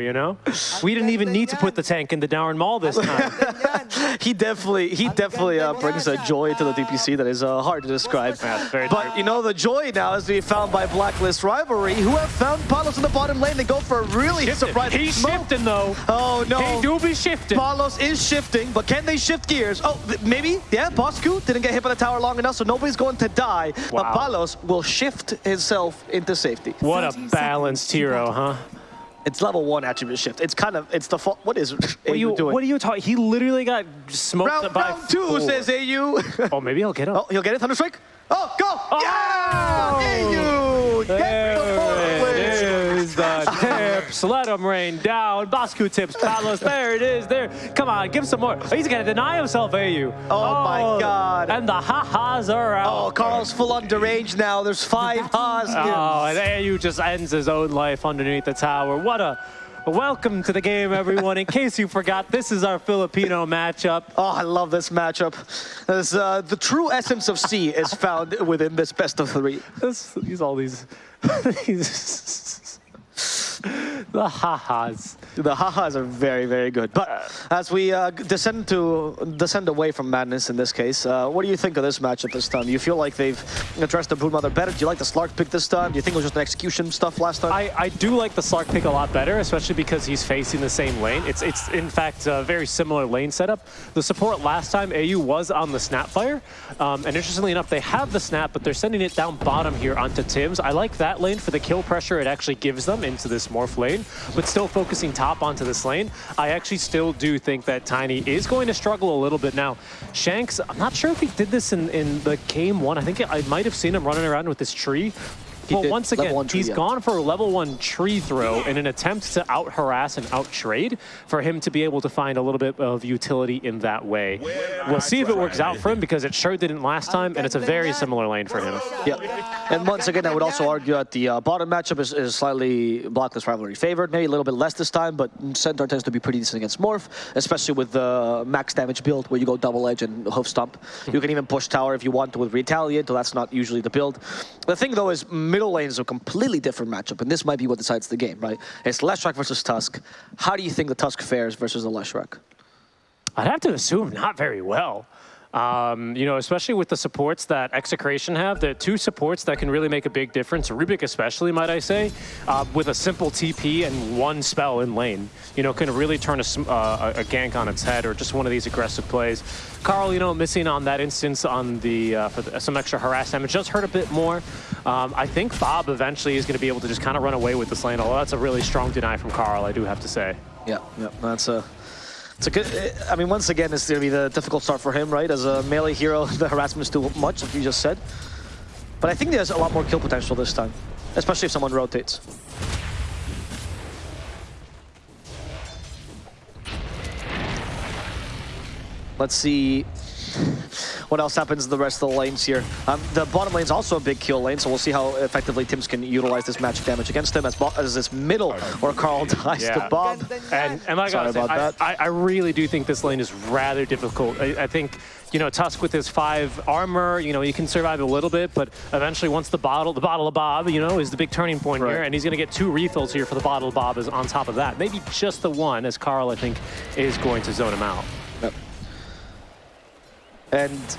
you know? We didn't even need to put the tank in the Darren Mall this time. he definitely he definitely uh, brings a joy to the DPC that is uh, hard to describe. Yeah, but true. you know the joy now is to be found by Blacklist Rivalry, who have found Palos in the bottom lane. They go for a really surprising He's smoke. shifting though. Oh no! He do be shifting. Palos is shifting, but can they shift gears? Oh, maybe. Yeah, Bosku didn't get hit by the tower long enough, so nobody's going to die. But Palos will shift himself into safety. What a balanced hero, huh? It's level one attribute shift. It's kind of it's the fault. What is What are AU you, doing? what are you talking? He literally got smoked round, by round two four. says AU. Oh, maybe he'll get him. oh, he'll get it. Thunderstrike. Oh, go! Oh! Yeah! AU! Get There Let him rain down. Bosku tips Palos. There it is. There. Come on, give some more. Oh, he's gonna deny himself, AU. Oh, my God. And the ha-has are out. Oh, Carl's full on deranged now. There's five here. Oh, and AU just ends his own life underneath the tower. What a welcome to the game, everyone. In case you forgot, this is our Filipino matchup. Oh, I love this matchup. There's, uh, the true essence of SEA is found within this best of three. This, these all these, these the ha-has. The ha-has are very, very good. But as we uh, descend to descend away from madness in this case, uh, what do you think of this matchup this time? Do you feel like they've addressed the Broodmother better? Do you like the Slark pick this time? Do you think it was just an execution stuff last time? I, I do like the Slark pick a lot better, especially because he's facing the same lane. It's, it's in fact, a very similar lane setup. The support last time, AU was on the Snapfire. Um, and interestingly enough, they have the Snap, but they're sending it down bottom here onto Tims. I like that lane for the kill pressure it actually gives them into this Morph lane, but still focusing top onto this lane. I actually still do think that Tiny is going to struggle a little bit now. Shanks, I'm not sure if he did this in, in the game one. I think I might have seen him running around with this tree. Well, once again, he's yeah. gone for a level one tree throw in an attempt to out harass and out trade for him to be able to find a little bit of utility in that way. We'll see if it works out for him because it sure didn't last time, and it's a very similar lane for him. Yeah, and once again, I would also argue that the uh, bottom matchup is, is slightly Blacklist rivalry favored, maybe a little bit less this time, but Centaur tends to be pretty decent against Morph, especially with the max damage build where you go double edge and hoof stomp. You can even push tower if you want to with retaliate, though that's not usually the build. The thing though is middle lane is a completely different matchup, and this might be what decides the game, right? It's Leshrac versus Tusk. How do you think the Tusk fares versus the Leshrac? I'd have to assume not very well. Um, you know, especially with the supports that Execration have, the two supports that can really make a big difference, Rubik especially, might I say, uh, with a simple TP and one spell in lane, you know, can really turn a, uh, a a gank on its head or just one of these aggressive plays. Carl, you know, missing on that instance on the, uh, for the, some extra harass damage just hurt a bit more. Um, I think Bob eventually is going to be able to just kind of run away with this lane, although that's a really strong deny from Carl, I do have to say. Yeah, yeah, that's a. It's a good. I mean, once again, it's going to be the difficult start for him, right? As a melee hero, the harassment is too much, like you just said. But I think there's a lot more kill potential this time, especially if someone rotates. Let's see what else happens in the rest of the lanes here. Um, the bottom lane's also a big kill lane, so we'll see how effectively Tims can utilize this magic damage against him as, as this middle where Carl dies Yeah. to Bob. And, and like Sorry was saying, about I, that. I, I really do think this lane is rather difficult. I, I think, you know, Tusk with his five armor, you know, he can survive a little bit, but eventually once the bottle, the bottle of Bob, you know, is the big turning point Right. here, and he's going to get two refills here for the bottle of Bob is on top of that. Maybe just the one, as Carl, I think, is going to zone him out. Yep. And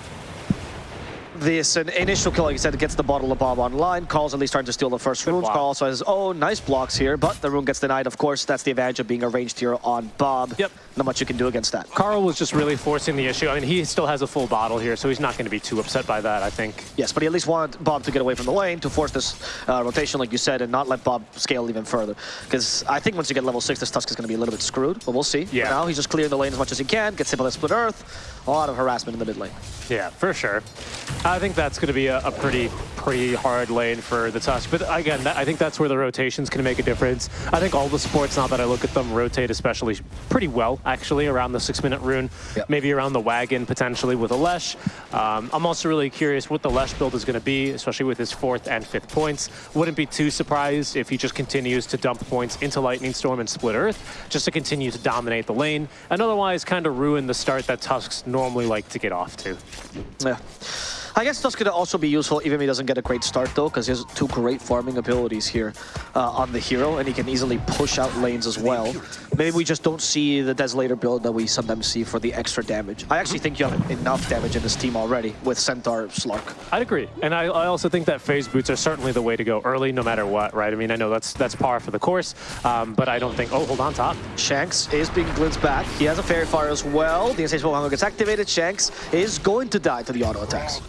this an initial kill, like you said, gets the bottle of Bob online. Carl's at least trying to steal the first runes. block. Carl also has, oh, nice blocks here, but the rune gets denied. Of course, that's the advantage of being a ranged hero on Bob. Yep. Not much you can do against that. Carl was just really forcing the issue. I mean, he still has a full bottle here, so he's not going to be too upset by that, I think. Yes, but he at least wanted Bob to get away from the lane to force this uh, rotation, like you said, and not let Bob scale even further. Because I think once you get level 6, this Tusk is going to be a little bit screwed, but we'll see. Yeah. For now, he's just clearing the lane as much as he can, gets hit by the Split Earth. A lot of harassment in the mid lane. Yeah, for sure. I think that's going to be a, a pretty, pretty hard lane for the Tusk. But again, that, I think that's where the rotations can make a difference. I think all the sports, now that I look at them, rotate especially pretty well, actually, around the six-minute rune. Yep. Maybe around the wagon, potentially, with a Lesh. Um, I'm also really curious what the Lesh build is going to be, especially with his fourth and fifth points. Wouldn't be too surprised if he just continues to dump points into Lightning Storm and Split Earth, just to continue to dominate the lane, and otherwise kind of ruin the start that Tusks normally like to get off to. Yeah. I guess that's going to also be useful even if he doesn't get a great start though, because he has two great farming abilities here uh, on the hero, and he can easily push out lanes as well. Maybe we just don't see the Desolator build that we sometimes see for the extra damage. I actually think you have enough damage in this team already with Centaur Slark. I'd agree, and I, I also think that phase boots are certainly the way to go early, no matter what, right? I mean, I know that's that's par for the course, um, but I don't think. Oh, hold on top. Shanks is being blitzed back. He has a Faerie Fire as well. The Insatiable Hunger gets activated. Shanks is going to die to the auto attacks.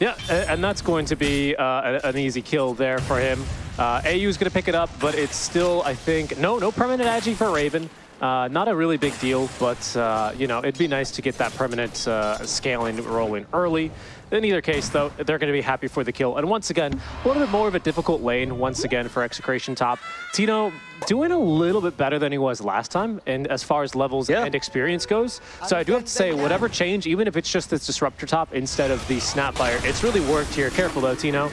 Yeah, and that's going to be uh, an easy kill there for him. Uh, AU is going to pick it up, but it's still, I think, no, no permanent agi for Raven. Uh, not a really big deal, but, uh, you know, it'd be nice to get that permanent uh, scaling rolling early. In either case, though, they're going to be happy for the kill. And once again, a little bit more of a difficult lane, once again, for Execration top. Tino doing a little bit better than he was last time, and as far as levels yeah. and experience goes. So I do have to say, whatever change, even if it's just this Disruptor top instead of the Snapfire, it's really worked here. Careful, though, Tino.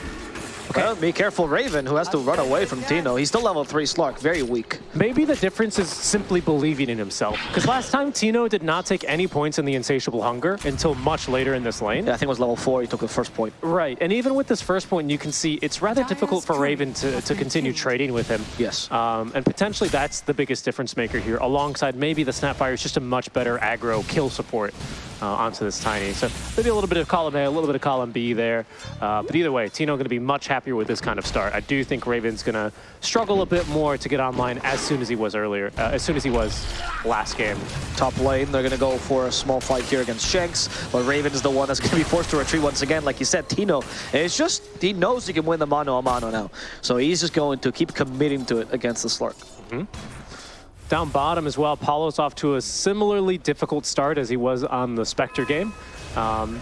Okay. Well, be careful, Raven, who has to run away from Tino. He's still level 3 Slark, very weak. Maybe the difference is simply believing in himself. Because last time, Tino did not take any points in the Insatiable Hunger until much later in this lane. Yeah, I think it was level 4 he took the first point. Right, and even with this first point, you can see it's rather difficult for Raven to, to continue trading with him. Yes. Um, and potentially that's the biggest difference maker here, alongside maybe the Snapfire is just a much better aggro kill support uh, onto this Tiny. So maybe a little bit of column A, a little bit of column B there. Uh, but either way, Tino going to be much happier with this kind of start. I do think Raven's going to struggle a bit more to get online as soon as he was earlier, uh, as soon as he was last game. Top lane, they're going to go for a small fight here against Shanks, but Raven is the one that's going to be forced to retreat once again. Like you said, Tino, it's just, he knows he can win the mano a mano now. So he's just going to keep committing to it against the Slark. Mm -hmm. Down bottom as well, Palos off to a similarly difficult start as he was on the Spectre game. Um,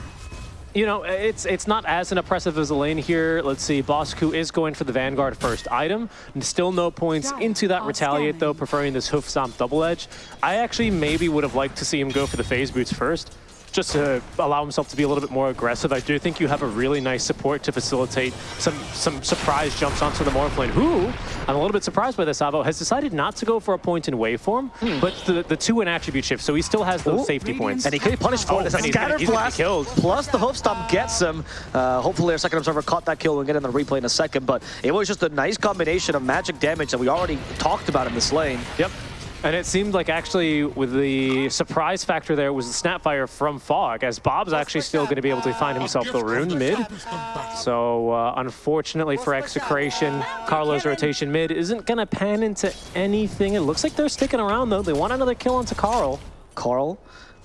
you know, it's it's not as an oppressive as a lane here. Let's see, Bosku is going for the Vanguard first item. And still no points into that Retaliate, though, preferring this Hoof Stomp double edge. I actually maybe would have liked to see him go for the Phase Boots first just to allow himself to be a little bit more aggressive. I do think you have a really nice support to facilitate some some surprise jumps onto the Morphling, who, I'm a little bit surprised by this, Avo, has decided not to go for a point in waveform, mm. but the, the two in attribute shift, so he still has those Ooh. safety points. And he could be punished for oh, it. A scatter blast, killed. plus the hoof stomp gets him. Uh, hopefully our second observer caught that kill and get in the replay in a second, but it was just a nice combination of magic damage that we already talked about in this lane. Yep. And it seemed like actually with the surprise factor there was the Snapfire from Fog, as Bob's actually still going to be able to find himself the rune mid. So uh, unfortunately for Execration, Carlo's rotation mid isn't going to pan into anything. It looks like they're sticking around though. They want another kill onto Carl. Carl?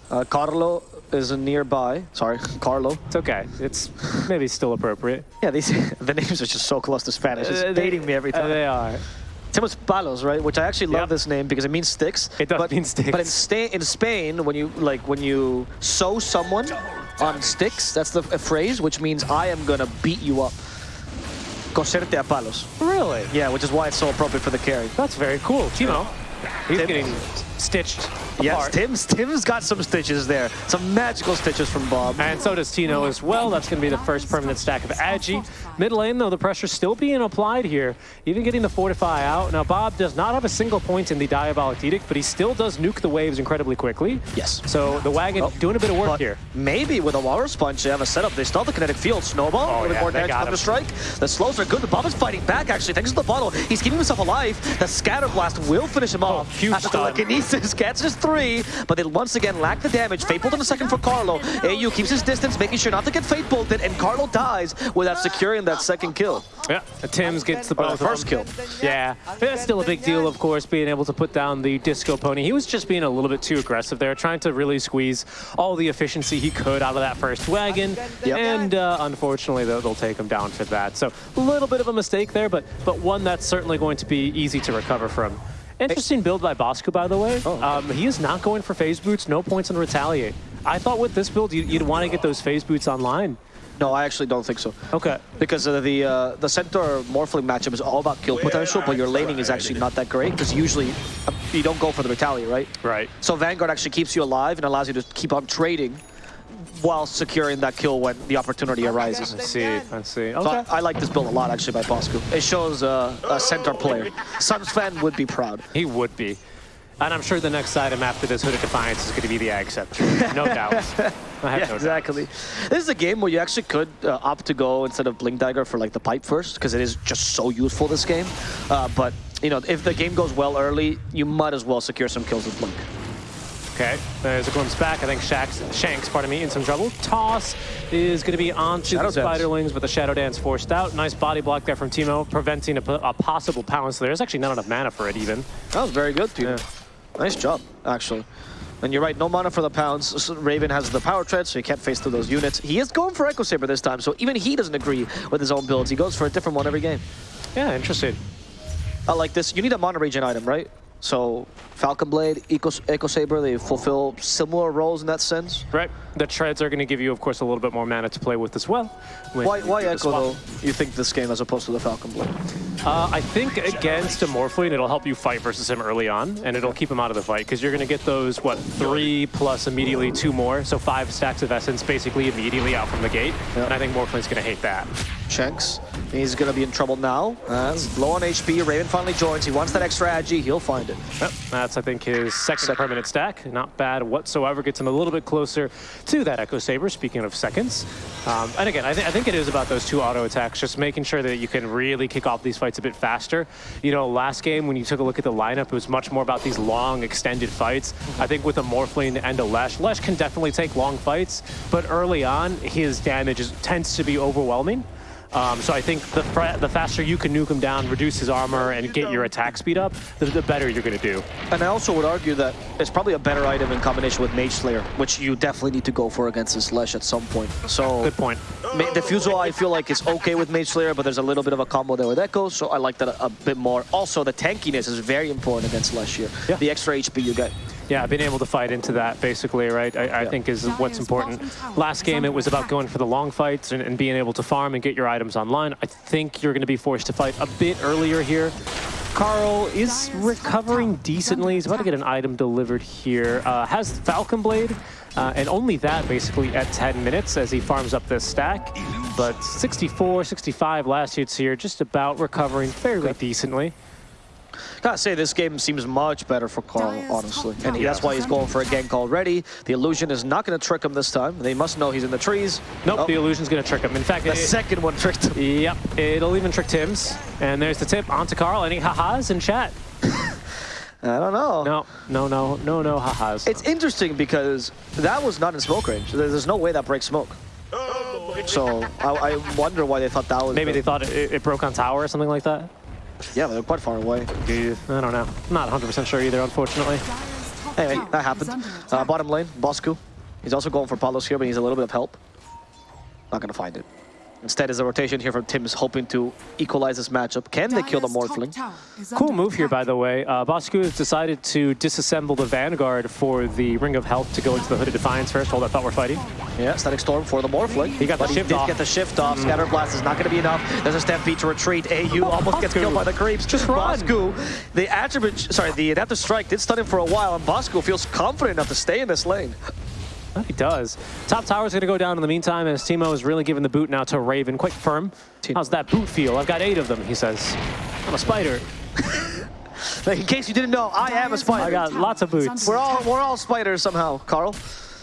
Uh, Carlo is nearby. Sorry, Carlo. It's okay. It's maybe still appropriate. Yeah, these the names are just so close to Spanish. It's uh, baiting me every time. Uh, they are. Timos Palos, right? Which I actually love yep. this name because it means sticks. It does but, mean sticks. But in, Sta in Spain, when you like when you sew someone on sticks, that's the phrase, which means I am gonna beat you up. Coserte a palos. Really? Yeah, which is why it's so appropriate for the carry. That's very cool. Timo, he's Tim. getting stitched Yes, Tim's, Tim's got some stitches there. Some magical stitches from Bob. And so does Tino as well. That's going to be the first permanent stack of Agi. Mid lane, though, the pressure's still being applied here. Even getting the Fortify out. Now, Bob does not have a single point in the Diabolic Edict, but he still does nuke the waves incredibly quickly. Yes. So the Wagon oh, doing a bit of work here. Maybe with a Walrus Punch, they have a setup. They still have the kinetic field. Snowball, oh, yeah, more damage from the strike. The slows are good, but Bob is fighting back, actually, thanks to the bottle. He's keeping himself alive. The Scatter Blast will finish him oh, off. Huge stun. telekinesis catches three, but they once again lack the damage. Fate Bolt in a second for Carlo. AU keeps his distance, making sure not to get Fate Bolted, and Carlo dies without securing that second kill. Yeah, Tims gets the both first kill. Yeah, that's still a big deal, of course, being able to put down the Disco Pony. He was just being a little bit too aggressive there, trying to really squeeze all the efficiency he could out of that first wagon, yep. and uh, unfortunately, they'll, they'll take him down for that. So a little bit of a mistake there, but, but one that's certainly going to be easy to recover from. Interesting build by Bosco, by the way. Oh. Um, he is not going for phase boots, no points on Retaliate. I thought with this build, you'd, want to get those phase boots online. No, I actually don't think so. Okay. Because uh, the uh, the Centaur Morphling matchup is all about kill potential, but your laning is actually not that great, because usually uh, you don't go for the Retaliate, right? Right. So Vanguard actually keeps you alive and allows you to keep on trading while securing that kill when the opportunity arises. I see, I see. Okay. So I, I, like this build a lot, actually, by Bosco. It shows uh, a center player. Suns fan would be proud. He would be. And I'm sure the next item after this Hood of Defiance is going to be the Ag Scepter. No doubt. I have Yeah, no exactly. This is a game where you actually could uh, opt to go instead of Blink Dagger for like the pipe first, because it is just so useful this game. Uh, but you know, if the game goes well early, you might as well secure some kills with Blink. Okay, there's a glimpse back. I think Shax, Shanks, pardon me, in some trouble. Toss is going to be onto Shadow the Dance. Spiderlings, but the Shadow Dance forced out. Nice body block there from Timo, preventing a, a possible pounce. There's actually not enough mana for it even. That was very good, Peter. Yeah. Nice job, actually. And you're right, no mana for the pounce. Raven has the power tread, so he can't face through those units. He is going for Echo Saber this time, so even he doesn't agree with his own builds. He goes for a different one every game. Yeah, interesting. I like this. You need a mana regen item, right? So Falcon Blade, Echo, Echo Saber, they fulfill similar roles in that sense. Right. The treads are going to give you, of course, a little bit more mana to play with as well. Why, you why Echo, though, you think this game as opposed to the Falcon Blade? Uh, I think against a Morphling, it'll help you fight versus him early on, and it'll keep him out of the fight, because you're going to get those, what, three plus immediately two more, so five stacks of Essence basically immediately out from the gate, Yeah. and I think Morphling's going to hate that. Shanks, he's going to be in trouble now. As low on HP, Raven finally joins. He wants that extra agi, he'll find it. Yep, that's, I think, his second permanent stack. Not bad whatsoever. Gets him a little bit closer to that Echo Saber, speaking of seconds. Um, and again, I, thi- I think it is about those two auto attacks, just making sure that you can really kick off these fights a bit faster. You know, last game, when you took a look at the lineup, it was much more about these long, extended fights. I think with a Morphling and a Lesh, Lesh can definitely take long fights, but early on, his damage is, tends to be overwhelming. Um, so I think the, the faster you can nuke him down, reduce his armor, and get your attack speed up, the, the better you're going to do. And I also would argue that it's probably a better item in combination with Mage Slayer, which you definitely need to go for against this Lesh at some point. So Good point. Ma- Diffusal, I feel like is okay with Mage Slayer, but there's a little bit of a combo there with Echo, so I like that a, a bit more. Also, the tankiness is very important against Lesh here. Yeah. The extra HP you get. Yeah, being able to fight into that basically, right? I, I Yeah. think is what's important. Last game, it was about going for the long fights and, and being able to farm and get your items online. I think you're going to be forced to fight a bit earlier here. Carl is recovering decently. He's about to get an item delivered here. Uh, has Falcon Blade, uh, and only that basically at 10 minutes as he farms up this stack. But 64, 65 last hits here, just about recovering fairly decently. Gotta say, this game seems much better for Carl, honestly. And he, that's why he's going for a gank already. The illusion is not going to trick him this time. They must know he's in the trees. Nope, Oh, the illusion's going to trick him. In fact, the it- second one tricked him. Yep, it'll even trick Tims. And there's the tip onto Carl. Any ha-has in chat? I don't know. No, no, no, no, no ha-has. It's interesting because that was not in smoke range. There's no way that breaks smoke. Oh, so I, I wonder why they thought that was. Maybe the- they thought it, it broke on tower or something like that. Yeah, they're quite far away. Dude, I don't know. Not 100% sure either, unfortunately. Anyway, that happened. Uh, bottom lane, Bosku. He's also going for Palos here, but he's a little bit of help. Not gonna find it. Instead, is a rotation here from Tims hoping to equalize this matchup. Can they kill the Morphling? Cool move here, by the way. Uh, Bosku has decided to disassemble the Vanguard for the Ring of Health to go into the Hood of Defiance first. Hold, I thought we're fighting. Yeah, Static Storm for the Morphling. He got the but shift he did off. get the shift off. Scatter Blast is not going to be enough. There's a Stampede to retreat. AU almost gets killed by the creeps. Just run. Bosku, the attribute, sorry, the Adaptive Strike did stun him for a while, and Bosku feels confident enough to stay in this lane. Oh, he does. Top tower's going to go down in the meantime as Timo is really giving the boot now to Raven. Quick firm. How's that boot feel? I've got eight of them, he says. I'm a spider. Like, in case you didn't know, I am a spider. I got lots of boots. We're all we're all spiders somehow, Carl.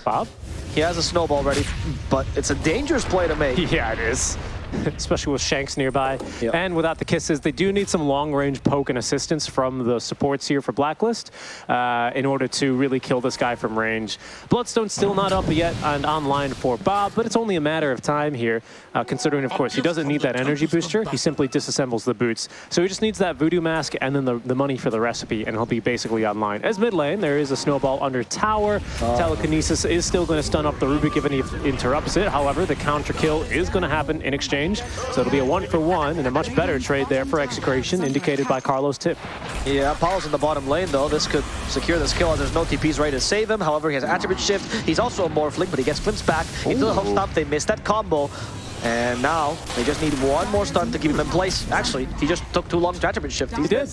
Bob? He has a snowball ready, but it's a dangerous play to make. Yeah, it is. Especially with Shanks nearby. Yep. And without the kisses, they do need some long-range poke and assistance from the supports here for Blacklist uh, in order to really kill this guy from range. Bloodstone's still not up yet and online for Bob, but it's only a matter of time here, uh, considering, of course, he doesn't need that energy booster. He simply disassembles the boots. So he just needs that voodoo mask and then the, the money for the recipe, and he'll be basically online. As mid lane, there is a snowball under tower. Telekinesis is still going to stun up the Rubik if he interrupts it. However, the counter kill is going to happen in exchange. So it'll be a one for one and a much better trade there for Execration, indicated by Carlos Tip. Yeah, Apollo's in the bottom lane though. This could secure this kill as there's no TPs ready to save him. However, he has attribute shift. He's also a Morphling, but he gets glimpsed back into the hook Ooh. stomp. They missed that combo. And now they just need one more stun to keep him in place. Actually, he just took too long to attribute shift. He did,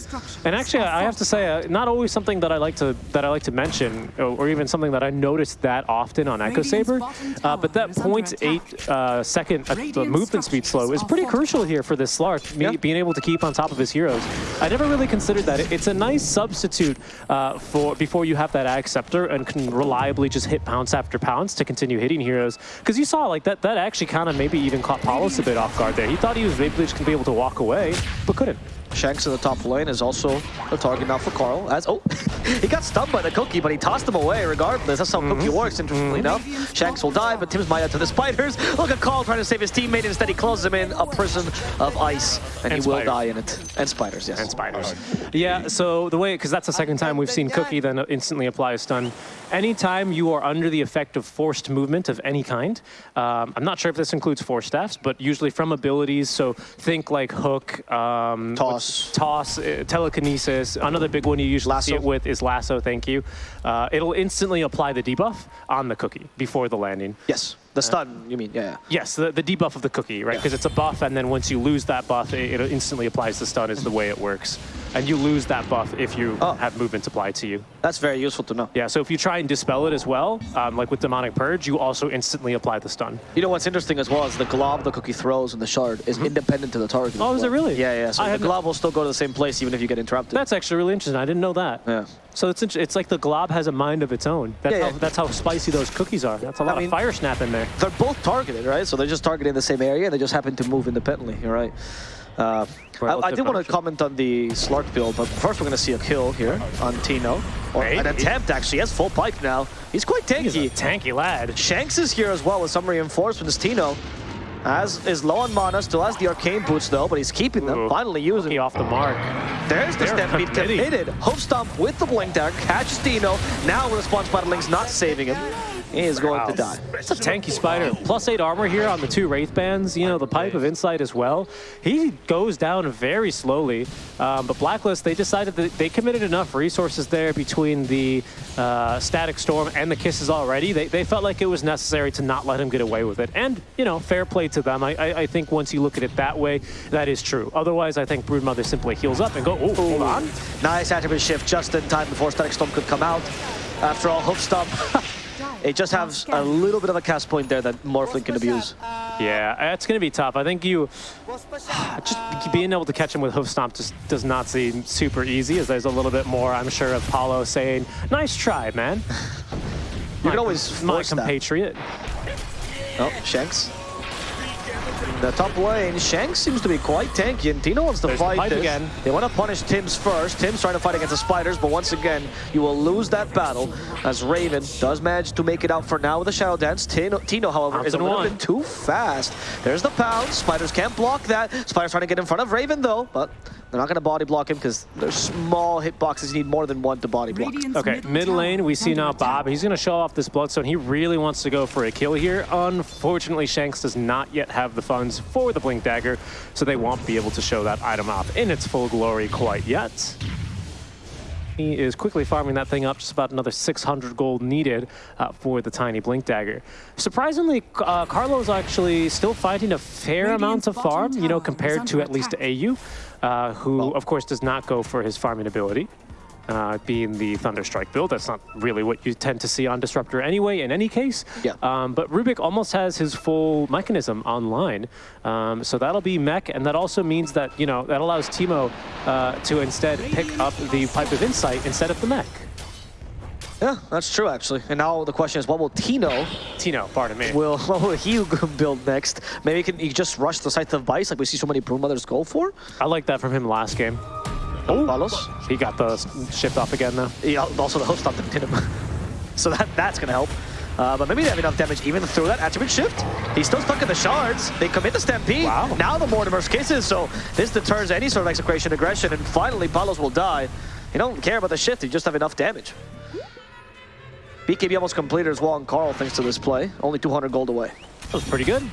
and actually, I have to say, uh, not always something that I like to that I like to mention, or, or even something that I noticed that often on Echo Saber. Uh, but that 0.8 uh, second uh, movement speed slow is pretty crucial here for this Slark, me, Yeah. being able to keep on top of his heroes. I never really considered that. It's a nice substitute uh, for before you have that Ag Scepter and can reliably just hit pounce after pounce to continue hitting heroes. Because you saw like that that actually kind of maybe even caught Palos a bit off guard there. He thought he was maybe just gonna be able to walk away, but couldn't. Shanks in the top lane is also a target now for Carl. As oh, he got stunned by the cookie, but he tossed him away regardless. That's how mm-hmm. cookie works, interestingly mm-hmm. enough. Shanks will die, but Tims might out to the spiders. Look at Carl trying to save his teammate. Instead, he closes him in a prison of ice, and, And he will die in it. And spiders, yes. and spiders. Yeah, so the way, because that's the second time we've seen Cookie then uh, instantly apply a stun. Anytime you are under the effect of forced movement of any kind, um, I'm not sure if this includes force staffs, but usually from abilities, so think like hook, um, Toss. toss, uh, telekinesis. Another big one you usually see Lasso. it with is lasso, thank you. Uh, it'll instantly apply the debuff on the Cookie before the landing. Yes, the stun, you mean, yeah. yeah. Yes, the, the debuff of the cookie, right? Because it's a buff, and then once you lose that buff, it, it instantly applies the stun is the way it works. And you lose that buff if you Oh. have movement applied to you. That's very useful to know. Yeah, so if you try and dispel it as well, um, like with Demonic Purge, you also instantly apply the stun. You know what's interesting as well is the glob the cookie throws and the shard is independent to the target. Oh, is it really? Yeah, yeah. So I the glob will still go to the same place even if you get interrupted. That's actually really interesting. I didn't know that. yeah. So it's it's like the glob has a mind of its own. That's, Yeah, how, yeah. that's how spicy those cookies are. That's a lot mean- of fire snap in there. They're both targeted, right? So they're just targeting the same area. They just happen to move independently. You're right. Uh, I, I did want to comment on the Slark build, but first we're going to see a kill here on Tino. Or Wait, an attempt, actually. He has full pipe now. He's quite He's a tanky. tanky lad. Shanks is here as well with some reinforcements. Tino as is low on mana, still has the arcane boots though, but he's keeping them. Ooh. Finally using He off the mark. There's the Stampede committed. Hoof Stomp with the Blink Dagger, catches Tino. Now response Spider Link's not saving him. He is going to die. It's a tanky spider. Plus eight armor here on the two Wraith bands. You know, the Pipe of Insight as well. He goes down very slowly. Um, but Blacklist, they decided that they committed enough resources there between the uh, Static Storm and the Kisses already. They, they felt like it was necessary to not let him get away with it. And, you know, fair play to them. I, I, I think once you look at it that way, that is true. Otherwise, I think Broodmother simply heals up and go, oh, hold on. Nice attribute shift just in time before Static Storm could come out. After all, Hoof Stomp, it just has a little bit of a cast point there that Morphling can abuse. Yeah, uh, it's going to be tough. I think you just being able to catch him with hoof stomp just does not seem super easy. As there's a little bit more, I'm sure, of Palos saying, "Nice try, man." You can always my force that. compatriot. Oh, Shanks. The top lane, Shanks seems to be quite tanky, and Tino wants to There's the fight pipe again. They want to punish Tims first. Tims trying to fight against the Spiders, but once again, you will lose that battle as Raven does manage to make it out for now with the Shadow Dance. Tino, Tino however, is a little won. bit too fast. There's the pound. Spiders can't block that. Spiders trying to get in front of Raven, though, but they're not going to body block him because they're small hitboxes. You need more than one to body block. Okay, mid lane, we see now Bob. He's going to show off this Bloodstone. He really wants to go for a kill here. Unfortunately, Shanks does not yet have the funds for the Blink Dagger, so they won't be able to show that item off in its full glory quite yet. He is quickly farming that thing up, just about another 600 gold needed uh, for the tiny Blink Dagger. Surprisingly, uh, Carlo's actually still finding a fair amount of farm, you know, compared to at least AU, uh, who, of course, does not go for his farming ability. Uh, being the Thunderstrike build, that's not really what you tend to see on Disruptor anyway, in any case. Yeah. Um, but Rubik almost has his full mechanism online, um, so that'll be mech, and that also means that you know that allows Timo uh, to instead pick up the Pipe of Insight instead of the mech. Yeah, that's true, actually. And now the question is, what will Tino Tino, pardon me. will what will he build next? Maybe he can he just rush the Scythe of Vyse like we see so many Broodmothers go for? I like that from him last game. Oh, Palos. He got the shift off again though. Yeah, also the hoof stomp didn't hit him. so that that's gonna help. Uh, but maybe they have enough damage even through that attribute shift. He's still stuck in the shards. They commit the Stampede. Wow. Now the Mortimer's kisses, so this deters any sort of execration aggression, and finally Palos will die. You don't care about the shift, you just have enough damage. BKB almost completed as well on Carl thanks to this play. Only 200 gold away. That was pretty good.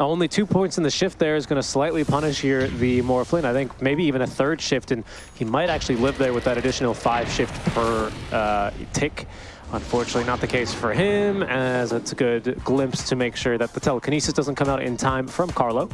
Only two points in the shift there is going to slightly punish here the Morphling. I think maybe even a third shift, and he might actually live there with that additional five shift per uh, tick Unfortunately, not the case for him, as it's a good glimpse to make sure that the telekinesis doesn't come out in time from Carlo.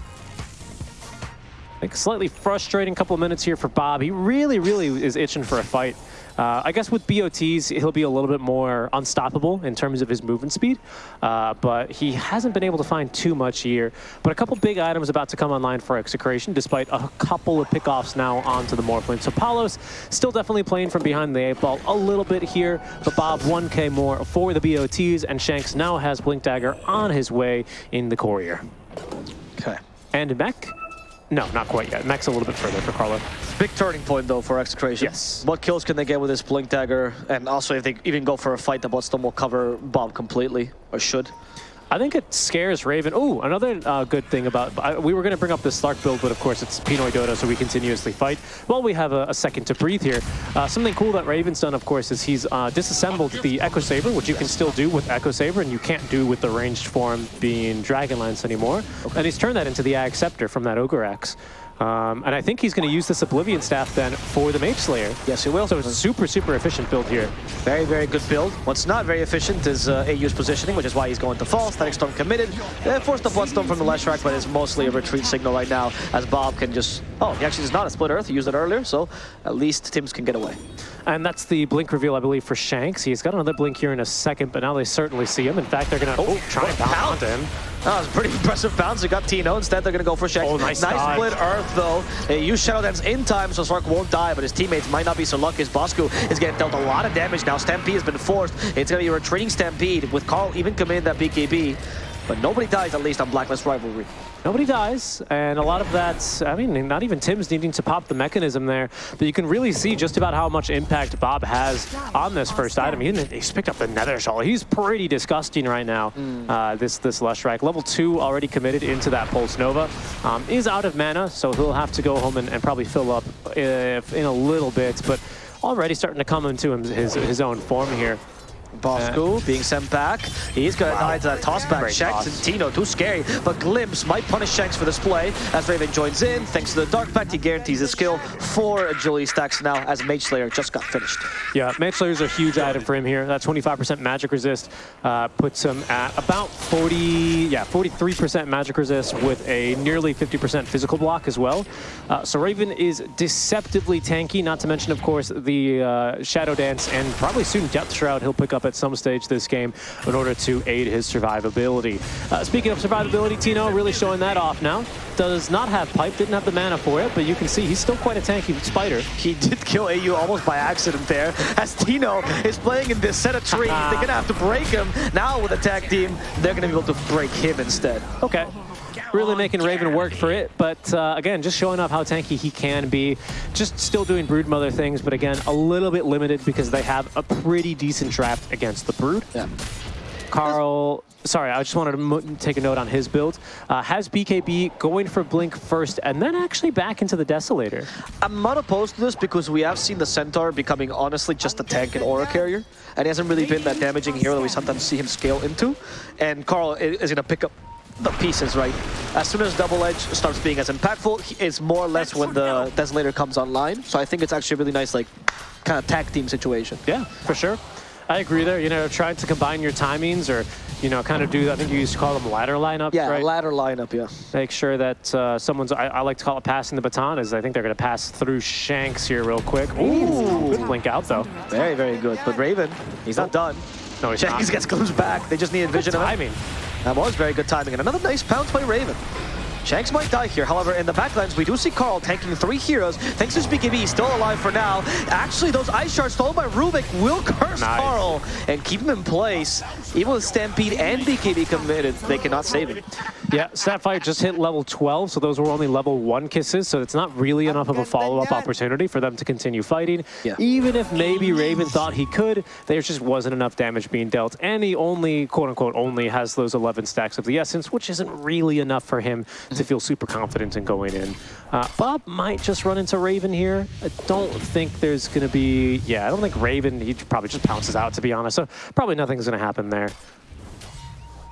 I slightly frustrating couple of minutes here for Bob. He really, really is itching for a fight. Uh, I guess with BOTs, he'll be a little bit more unstoppable in terms of his movement speed, uh, but he hasn't been able to find too much here. But a couple big items about to come online for Execration, despite a couple of pickoffs now onto the Morphling. So Palos still definitely playing from behind the eight ball a little bit here, but Bob 1k more for the BOTs, and Shanks now has Blink Dagger on his way in the Courier. Okay. And Mech no, not quite yet. Mech's a little bit further for Carlo. Big turning point, though, for Execration. Yes. What kills can they get with this Blink Dagger? And also, if they even go for a fight, the Bloodstone will cover Bob completely, or should. I think it scares Raven. Oh, another uh, good thing about... I, we were going to bring up the Slark build, but of course it's Pinoy Dota, so we continuously fight. While we have a, a second to breathe here, uh, something cool that Raven's done, of course, is he's uh, disassembled the Echo Saber, which you can still do with Echo Saber, and you can't do with the ranged form being Dragonlance anymore. Okay. And he's turned that into the Ag Scepter from that Ogre Axe. Um, and I think he's going to use this Oblivion Staff then for the Mage Slayer. Yes, he will. So it's a super, super efficient build here. Very, very good build. What's not very efficient is uh, AU's positioning, which is why he's going to fall. Static Storm committed. Uh, forced the Bloodstone from the Leshrac, but it's mostly a retreat signal right now, as Bob can just... Oh, he actually is not a Split Earth. He used it earlier, so at least Tims can get away. And that's the blink reveal, I believe, for Shanks. He's got another blink here in a second, but now they certainly see him. In fact, they're going to oh, try and pound him. That was a pretty impressive bounce. They got Tino. Instead, they're going to go for Shanks. Oh, nice Nice split Earth, though. They use Shadow Dance in time, so Slark won't die, but his teammates might not be so lucky as Bosku is getting dealt a lot of damage now. Stampede has been forced. It's going to be a retreating Stampede with Carl even committing that BKB. But nobody dies, at least on Blacklist Rivalry. Nobody dies, and a lot of that, I mean, not even Tims needing to pop the mechanism there, but you can really see just about how much impact Bob has on this first item. He, he's picked up the Nether Shawl. He's pretty disgusting right now, mm. uh, this, this Leshrac. Level 2 already committed into that Pulse Nova. Um, is out of mana, so he'll have to go home and, and probably fill up if, in a little bit, but already starting to come into his, his own form here. Bosku being sent back. He's going to wow. die to that toss back. Great Shanks toss. and Tino, too scary. But Glimpse might punish Shanks for this play as Raven joins in. Thanks to the Dark Pact, he guarantees his skill. for agility stacks now as Mage Slayer just got finished. Yeah, Mage Slayer is a huge item for him here. That 25% magic resist uh, puts him at about 40, yeah, 43% magic resist with a nearly 50% physical block as well. Uh, so Raven is deceptively tanky, not to mention, of course, the uh, Shadow Dance and probably soon Depth Shroud he'll pick up at some stage this game in order to aid his survivability. Uh, speaking of survivability, Tino really showing that off now. Does not have Pipe, didn't have the mana for it, but you can see he's still quite a tanky spider. He did kill AU almost by accident there, as Tino is playing in this set of trees. They're going to have to break him. Now with attack team, they're going to be able to break him instead. Okay really making Raven work for it. But uh, again, just showing off how tanky he can be. Just still doing Broodmother things, but again, a little bit limited because they have a pretty decent draft against the Brood. Yeah. Carl, sorry, I just wanted to take a note on his build. Uh, has BKB going for Blink first and then actually back into the Desolator. I'm not opposed to this because we have seen the Centaur becoming honestly just a tank and aura carrier. And he hasn't really been that damaging hero that we sometimes see him scale into. And Carl is going to pick up the pieces, right? As soon as Double Edge starts being as impactful, it's more or less when the Desolator comes online. So I think it's actually a really nice, like, kind of tag team situation. Yeah, for sure. I agree there. You know, trying to combine your timings or, you know, kind of do, I think you used to call them ladder lineups, yeah, right? ladder lineup, yeah. Make sure that uh, someone's, I, I, like to call it passing the baton, is I think they're going to pass through Shanks here real quick. Ooh, good blink out, though. Very, very good. But Raven, he's not done. No, he's Shanks not. gets comes back. They just needed vision of timing. That was very good timing. And another nice pounce by Raven. Shanks might die here. However, in the backlines, we do see Carl tanking three heroes. Thanks to BKB, he's still alive for now. Actually, those Ice Shards stolen by Rubik will curse nice. Carl and keep him in place. Even with Stampede and BKB committed, they cannot save him. Yeah, Snapfire just hit level 12, so those were only level 1 kisses, so it's not really enough of a follow-up opportunity for them to continue fighting. Yeah. Even if maybe Raven thought he could, there just wasn't enough damage being dealt, and he only, quote-unquote, only has those 11 stacks of the Essence, which isn't really enough for him to feel super confident in going in. Uh, Bob might just run into Raven here. I don't think there's going to be... Yeah, I don't think Raven, he probably just pounces out, to be honest, so probably nothing's going to happen there.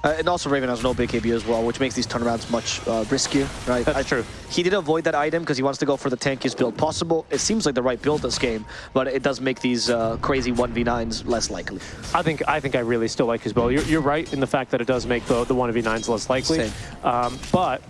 Uh, and also Raven has no big KB as well, which makes these turnarounds much uh, riskier, right? That's I- true. He did avoid that item because he wants to go for the tankiest build possible. It seems like the right build this game, but it does make these uh, crazy 1v9s less likely. I think I think I really still like his build. You're, you're right in the fact that it does make the the one v nines less likely, Same. um, but.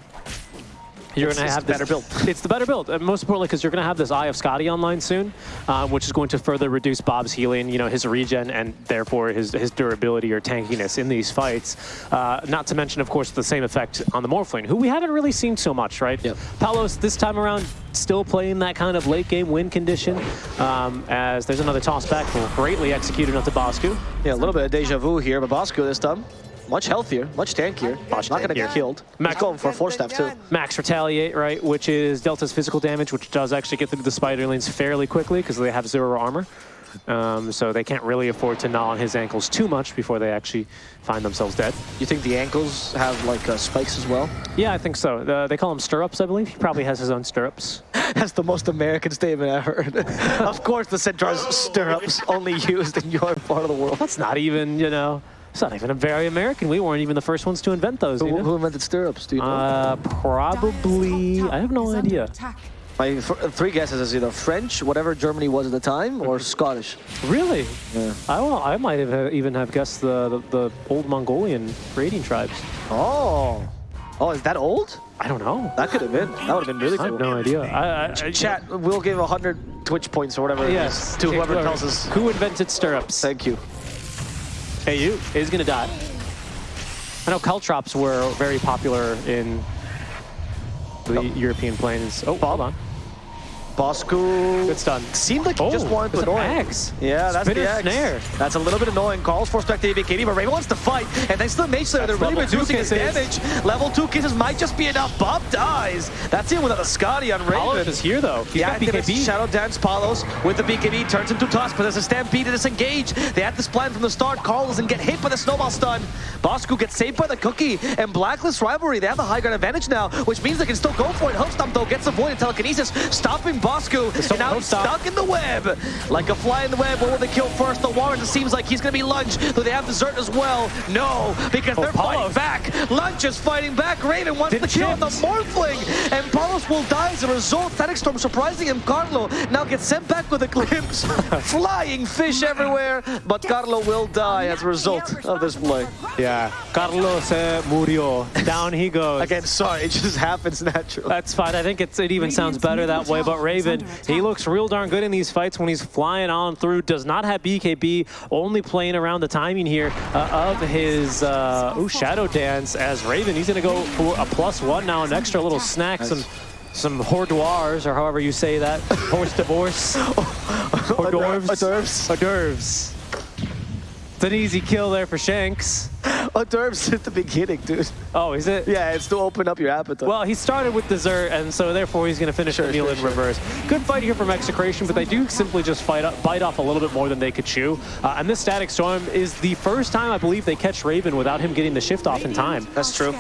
You're going to have the this, better build. It's the better build, and most importantly, because you're going to have this Eye of Skadi online soon, um, which is going to further reduce Bob's healing, you know, his regen, and therefore his his durability or tankiness in these fights. Uh, not to mention, of course, the same effect on the Morphling, who we haven't really seen so much, right? Yep. Palos this time around still playing that kind of late game win condition, um, as there's another toss back, greatly executed onto Bosku. Yeah, a little bit of deja vu here, but Bosco this time, much healthier, much tankier. Much Not going to get killed. Max going for a force staff too. Max Retaliate, right, which is Delta's physical damage, which does actually get through the Spiderlings fairly quickly because they have zero armor. Um, so they can't really afford to gnaw on his ankles too much before they actually find themselves dead. You think the ankles have like uh, spikes as well? Yeah, I think so. Uh, they call them stirrups, I believe. He probably has his own stirrups. That's the most American statement I've heard. of course, the Centaur's stirrups only used in your part of the world. That's not even, you know, it's not even a very American. We weren't even the first ones to invent those. Who, who invented stirrups? Do you know? Uh, probably. I have no idea. My th three guesses is either French, whatever Germany was at the time, or Scottish. Really? Yeah. I, well, I might have uh, even have guessed the, the, the old Mongolian raiding tribes. Oh. Oh, is that old? I don't know. That could have been. That would have been really cool. I have no idea. I, I, I, Chat, we'll give 100 Twitch points or whatever it is Yes. to whoever tells us. Who invented stirrups? Thank you. Hey, you is gonna die. I know caltrops were very popular in the oh. European plains. Oh, hold on. Bosco. Good stun. Seemed like he Oh, just wanted to annoy. axe. Yeah, that's the axe. snare. That's a little bit annoying. Calls for Spectre BKB, but Raven wants to fight. And thanks to the Mage Slayer, they're really reducing his damage. Level 2 kisses might just be enough. Bob dies. That's it without a Skadi on Raven. Palos is here though. He's Yeah, got BKB. Shadow Dance Palos with the BKB turns into Tusk, but there's a Stampede to disengage. They had this plan from the start. Carl doesn't get hit by the Snowball Stun. Bosku gets saved by the Cookie, and Blacklist Rivalry, they have the high ground advantage now, which means they can still go for it. Hoof Stomp, though, gets avoided telekinesis, stopping Bosku, and now he's stuck in the web. Like a fly in the web, what will they kill first? The Warrens, it seems like he's going to be Lunge, though they have Desert as well. No, because Oh, they're fighting back. Lunge is fighting back. Raven wants Didn't to kill the shift. Morphling, and Palos will die as a result. Static Storm surprising him. Carlo now gets sent back with a glimpse. Flying fish everywhere, but Carlo will die as a result of this play. Yeah. Carlos uh, murió. Down he goes. Again, sorry, it just happens naturally. That's fine. I think it's, it even sounds better that way. But Raven, he looks real darn good in these fights when he's flying on through. Does not have BKB. Only playing around the timing here uh, of his uh, ooh, Shadow Dance as Raven. He's going to go for a plus one now, an extra little snack, some some hors d'oirs, or however you say that. Horse divorce. hors d'oeuvres. Hors d'oeuvres. Hors d'oeuvres. It's an easy kill there for Shanks. Hors d'oeuvres at the beginning, dude. Oh, is it? Yeah, it's to open up your appetite. Well, he started with dessert, and so therefore he's going to finish the meal sure, in sure. reverse. Good fight here from Execration, but they do simply just fight up, bite off a little bit more than they could chew. Uh, and this Static Storm is the first time I believe they catch Raven without him getting the shift off in time. That's true.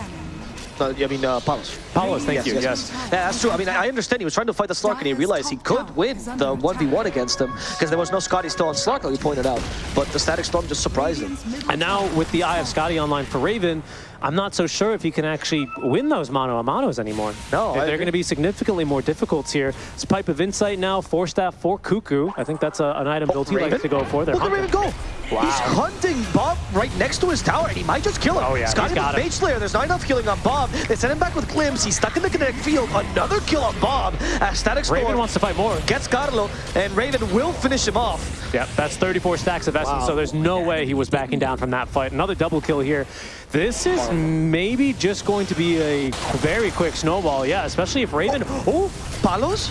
Uh, I mean, uh, Palos. Palos, thank you. Yes. Yeah, that's true. I mean, I I understand he was trying to fight the Slark and he realized he could win the 1v1 against him because there was no Skadi still on Slark, like you pointed out. But the Static Storm just surprised him. And now with the Eye of Skadi online for Raven, I'm not so sure if he can actually win those mono a monos anymore. No, they're going to be significantly more difficult here. It's Pipe of Insight now, Force Staff for Cuckoo. I think that's a, an item oh, build he Raven? likes to go for. They're Look at hunting. Raven go! Wow. He's hunting Bob right next to his tower, and he might just kill him. Oh, yeah, Skadi he's got with him. Mage Slayer. There's not enough healing on Bob. They send him back with Glimpse. He's stuck in the kinetic field. Another kill on Bob. As Static Storm Raven wants to fight more. gets Carlo, and Raven will finish him off. Yep, that's 34 stacks of essence, Wow. so there's no way he was backing down from that fight. Another double kill here. This is maybe just going to be a very quick snowball, yeah, especially if Raven... Oh, Palos?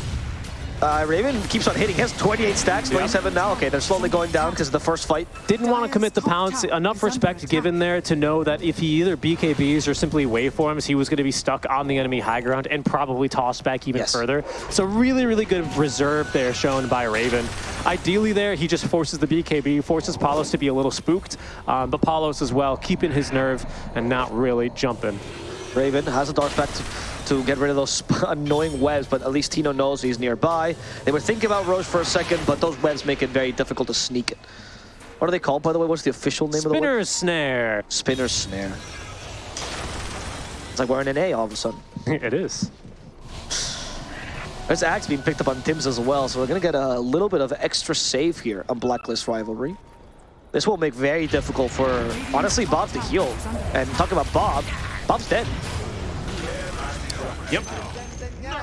Uh, Raven keeps on hitting. He has 28 stacks, 27 now. Okay, they're slowly going down because of the first fight. didn't want to commit the pounce. Enough respect given there to know that if he either BKBs or simply waveforms, he was going to be stuck on the enemy high ground and probably tossed back even Yes. further. So really, really good reserve there shown by Raven. Ideally there, he just forces the BKB, forces Palos to be a little spooked, um, but Palos as well, keeping his nerve and not really jumping. Raven has a Dark Pact to get rid of those annoying webs, but at least Tino knows he's nearby. They were thinking about Rosh for a second, but those webs make it very difficult to sneak it. What are they called, by the way? What's the official name of the web? Spinner's Snare. Spinner Snare. It's like we're an A all of a sudden. it is. There's Axe being picked up on Tims as well, so we're going to get a little bit of extra save here on Blacklist Rivalry. This will make very difficult for, honestly, Bob to heal. And talking about Bob, Bob's dead. Yep.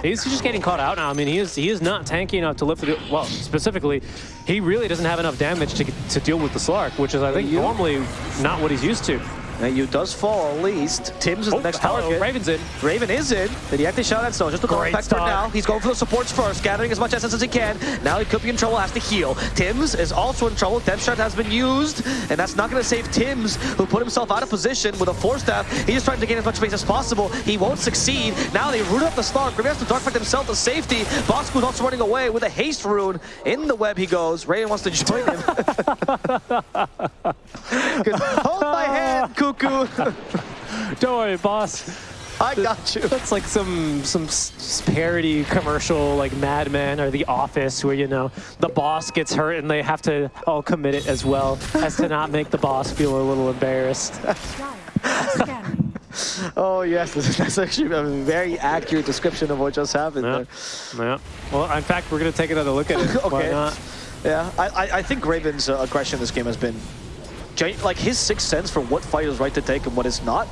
He's just getting caught out now. I mean, he is he is not tanky enough to lift the... Well, specifically, he really doesn't have enough damage to, to deal with the Slark, which is, I think, normally not what he's used to. You does fall at least. Tims is oh, the next hello. target. Raven's in. Raven is in. Did he actually shot at Stone? Just a Great back for start. now. He's going for the supports first, gathering as much essence as he can. Now he could be in trouble, has to heal. Tims is also in trouble. Depth shot has been used, and that's not going to save Tims, who put himself out of position with a force staff. He's just trying to gain as much space as possible. He won't succeed. Now they root up the Slark. Grimmy has to dark fight himself to safety. Bosku's also running away with a haste rune. In the web he goes. Raven wants to join him. Hold my hand, Cuckoo. Don't worry, boss. I got you. That's like some some parody commercial, like Mad Men or The Office, where you know the boss gets hurt and they have to all commit it as well as to not make the boss feel a little embarrassed. Oh yes, that's actually a very accurate description of what just happened Yeah. there. yeah. Well, in fact, we're gonna take another look at it. Why Okay. not? Yeah, I, I, I think Raven's uh, aggression this game has been, gen- like his sixth sense for what fight is right to take and what is not,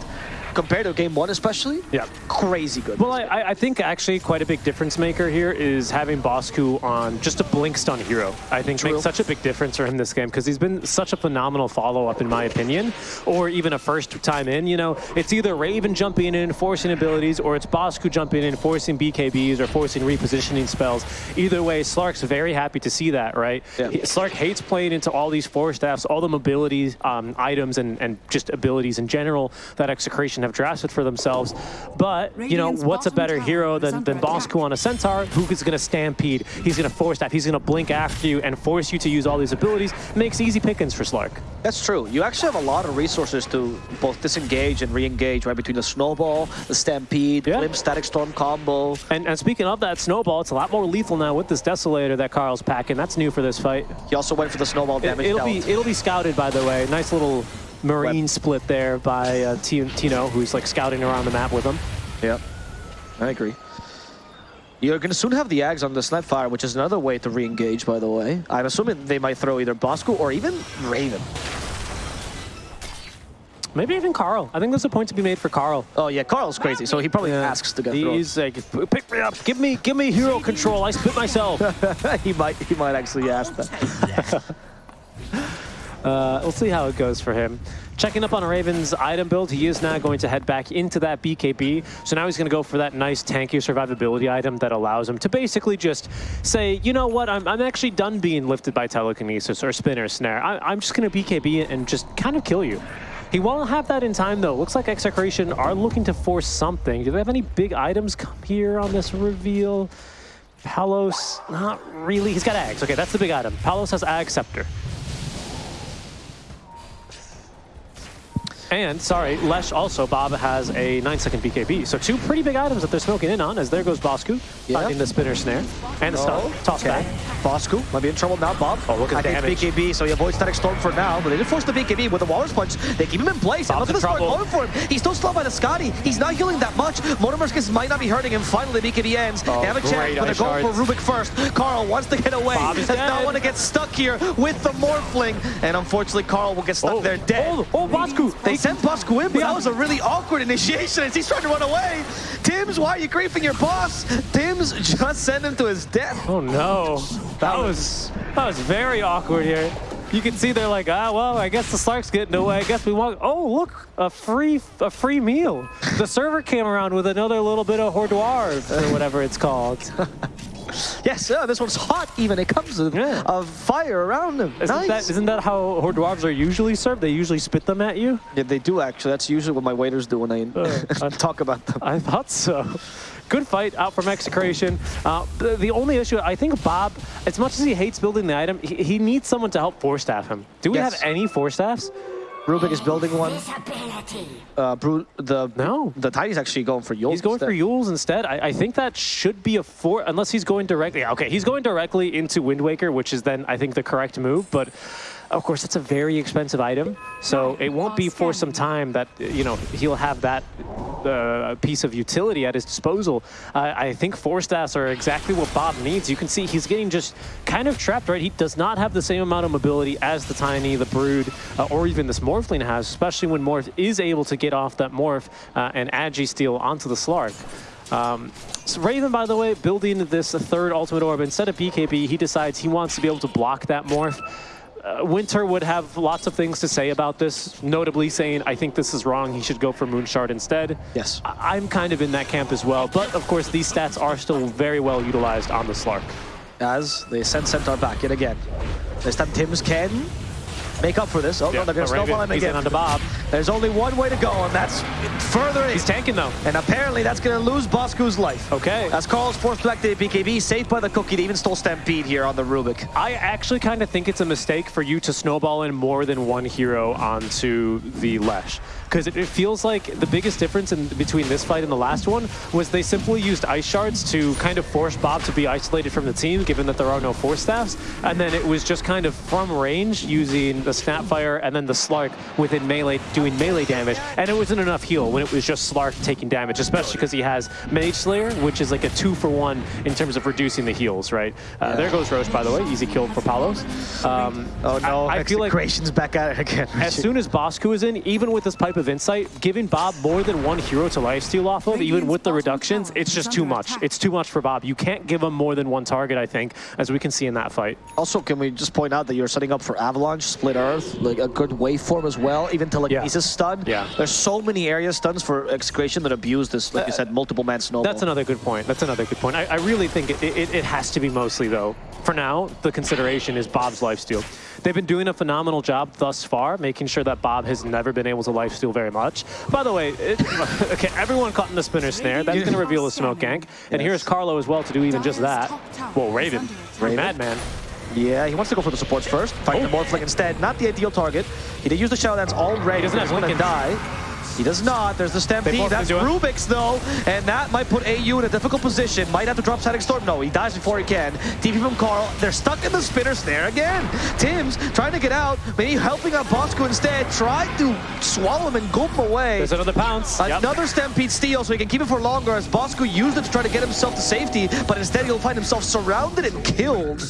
compared to game one especially. Yeah. crazy good. Well, I- I, I think actually quite a big difference maker here is having Bosku on just a blink stun hero. I think True. makes such a big difference for him this game because he's been such a phenomenal follow-up in my opinion, or even a first time in. You know, it's either Raven jumping in, forcing abilities, or it's Bosku jumping in, forcing BKBs or forcing repositioning spells. Either way, Slark's very happy to see that, right? Yeah. Slark hates playing into all these force staffs, all the mobility um, items and, and just abilities in general that Execration have drafted for themselves. But, you know, what's a better hero than, under than. Bosku on a Centaur, who is going to stampede, he's going to force that, he's going to blink after you and force you to use all these abilities, makes easy pickings for Slark. That's true. You actually have a lot of resources to both disengage and re-engage right between the snowball, the stampede, Yeah. limp static storm combo. And, and speaking of that snowball, it's a lot more lethal now with this Desolator that Carl's packing. That's new for this fight. He also went for the snowball damage It, damage. will be it'll be scouted by the way. Nice little marine split there by uh, Tino, who's like scouting around the map with him. Yep, I agree. You're going to soon have the Ags on the Snapfire, which is another way to re-engage, by the way. I'm assuming they might throw either Bosco or even Raven. Maybe even Carl. I think there's a point to be made for Carl. Oh yeah, Carl's crazy, so he probably asks to get thrown. He's like, pick me up, give me, give me hero control. I spit myself. he might he might actually ask that. Uh, we'll see how it goes for him. Checking up on Raven's item build, he is now going to head back into that BKB. So now he's going to go for that nice tanky survivability item that allows him to basically just say, you know what, I'm, I'm actually done being lifted by telekinesis or spin or snare. I, I'm just going to BKB and just kind of kill you. He won't have that in time though. Looks like Execration are looking to force something. Do they have any big items come here on this reveal? Palos, not really. He's got Ags. Okay, that's the big item. Palos has Ag Scepter. And, sorry, Lesh also, Bob has a 9-second BKB. So two pretty big items that they're smoking in on, as there goes Bosku, Yeah. finding the spinner snare. And the stun, Oh, toss okay. back. Bosku might be in trouble now, Bob. Oh, look at I the damage. BKB, so he avoids Static Storm for now, but they did force the BKB with the Walrus Punch. They keep him in place. and Bob's look at the trouble. going for him. He's still slowed by the Skadi. He's not healing that much. Mortimer's Kisses might not be hurting him. Finally, the BKB ends. Oh, they have a chance, but they're going for. Rubik first. Carl wants to get away. Bob Does not want to get stuck here with the Morphling. And unfortunately, Carl will get stuck Oh, there dead. Oh, oh Bosku! They oh, sent Bosku in, but that was a really awkward initiation as he's trying to run away. Tims, why are you griefing your boss? Tims just sent him to his death. Oh no, that was that was very awkward here. You can see they're like, ah, well, I guess the Slark's getting away. I guess we want. Oh, look, a free a free meal. The server came around with another little bit of hors d'oeuvre or whatever it's called. Yes, yeah, this one's hot even. It comes with Yeah. fire around them. Isn't nice. that isn't that how hors d'oeuvres are usually served? They usually spit them at you. yeah, they do actually. That's usually what my waiters do when I Uh, talk about them. I thought so. Good fight out from Execration. Uh, the, the only issue, I think Bob, as much as he hates building the item, he, he needs someone to help force staff him. Do we Yes. have any force staffs? Rubik is building one. Uh, Bru the No. the Tiny's actually going for Eul. He's going for Eul's instead. I, I think that should be a four, unless he's going directly. yeah, Okay, he's going directly into Wind Waker, which is then I think the correct move. But Of course, it's a very expensive item, so it won't be for some time that, you know, he'll have that uh, piece of utility at his disposal. Uh, I think Force Staffs are exactly what Bob needs. You can see he's getting just kind of trapped, right? He does not have the same amount of mobility as the Tiny, the Brood, uh, or even this Morphling has, especially when Morph is able to get off that Morph uh, and Agi steal onto the Slark. Um, so Raven, by the way, building this third Ultimate Orb, instead of BKB, he decides he wants to be able to block that Morph. Uh, Winter would have lots of things to say about this, notably saying, I think this is wrong, he should go for Moonshard instead. Yes. I I'm kind of in that camp as well, but of course these stats are still very well utilized on the Slark. As they send Centaur back yet again. This time Tims can make up for this. Oh, no, they're going to snowball him he's in again. onto Bob. There's only one way to go, and that's further in. He's tanking though. And apparently that's going to lose Bosku's life. Okay. As Carl's forced back to BKB, saved by the cookie. They even stole Stampede here on the Rubik. I actually kind of think it's a mistake for you to snowball in more than one hero onto the Lesh. Because it, it feels like the biggest difference in between this fight and the last one was they simply used Ice Shards to kind of force Bob to be isolated from the team, given that there are no Force Staffs. And then it was just kind of from range using the Snapfire and then the Slark within melee, doing melee damage. And it wasn't enough heal when it was just Slark taking damage, especially because he has Mage Slayer, which is like a two for one in terms of reducing the heals, right? Uh, There goes Rosh, by the way. Easy kill for Palos. Um, Oh no, I, I feel like back at it again. as soon as Bosku is in, even with this Pipe of Insight, giving Bob more than one hero to lifesteal off of, even with the reductions, it's just too much. It's too much for Bob. You can't give him more than one target, I think, as we can see in that fight. Also, can we just point out that you're setting up for Avalanche, Split Earth, like a good waveform as well, even to like Telekinesis stun. Yeah. There's so many area stuns for Execration that abuse this, like you uh, said, multiple man snowball. That's another good point. That's another good point. I, I really think it, it, it has to be mostly, though, for now, the consideration is Bob's lifesteal. They've been doing a phenomenal job thus far, making sure that Bob has never been able to lifesteal very much. By the way, it, okay, everyone caught in the spinner snare. That's going to reveal the smoke gank. And here's Carlo as well to do even just that. Well, Raven, Raven? Madman. Yeah, he wants to go for the supports first. Fighting oh. the Morphling instead. Not the ideal target. He did use the Shadow Dance already. He doesn't have He's gonna Lincoln. die. He does not. There's the Stampede. That's. Rubik's, though. And that might put AU in a difficult position. Might have to drop Static Storm. No, he dies before he can. TP from Carl. They're stuck in the spinner snare again. Tim's trying to get out. Maybe helping out Bosco instead. Tried to swallow him and gulp him away. There's another pounce. Yep. Another Stampede steal, so he can keep it for longer as Bosco used it to try to get himself to safety, but instead he'll find himself surrounded and killed.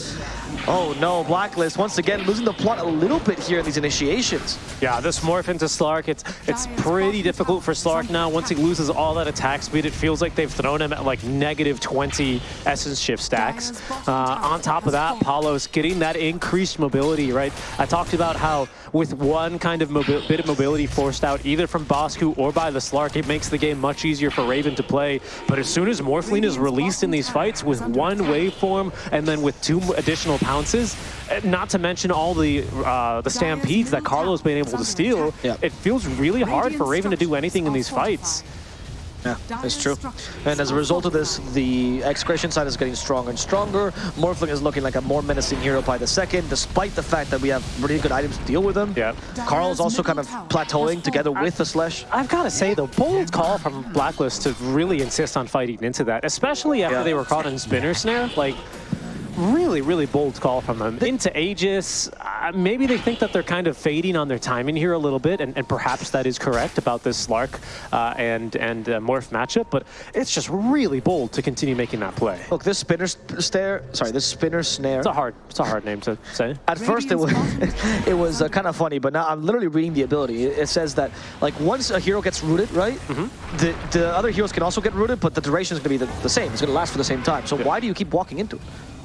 Oh no, Blacklist once again losing the plot a little bit here in these initiations. Yeah, this morph into Slark, it's it's pretty difficult for Slark now. Once he loses all that attack speed, it feels like they've thrown him at like negative 20 essence shift stacks. Uh, on top of that, Paulo's getting that increased mobility, right? I talked about how with one kind of bit of mobility forced out either from Bosku or by the Slark, it makes the game much easier for Raven to play. But as soon as Morphling is released in these fights with one waveform and then with two additional pounces, eh, not to mention all the uh, the stampedes that Carlo's been able to steal, Yeah. it feels really hard for Raven to do anything in these fights. Yeah, that's true. And as a result of this, the Execration side is getting stronger and stronger. Morphling is looking like a more menacing hero by the second, despite the fact that we have really good items to deal with him. Yeah. Carl is also kind of plateauing together with the Slash. I've got to say, though, bold call from Blacklist to really insist on fighting into that, especially after Yeah. they were caught in Spinner Snare. Like, really, really bold call from them. Into Aegis, uh, maybe they think that they're kind of fading on their timing here a little bit, and, and perhaps that is correct about this Slark uh, and, and uh, Morph matchup, but it's just really bold to continue making that play. Look, this spinner st- stare, sorry, this spinner snare. It's a hard, it's a hard name to say. At first, it was it was uh, kind of funny, but now I'm literally reading the ability. It, it says that like once a hero gets rooted, right, Mm-hmm. the the other heroes can also get rooted, but the duration is going to be the, the same. It's going to last for the same time. So why do you keep walking into it?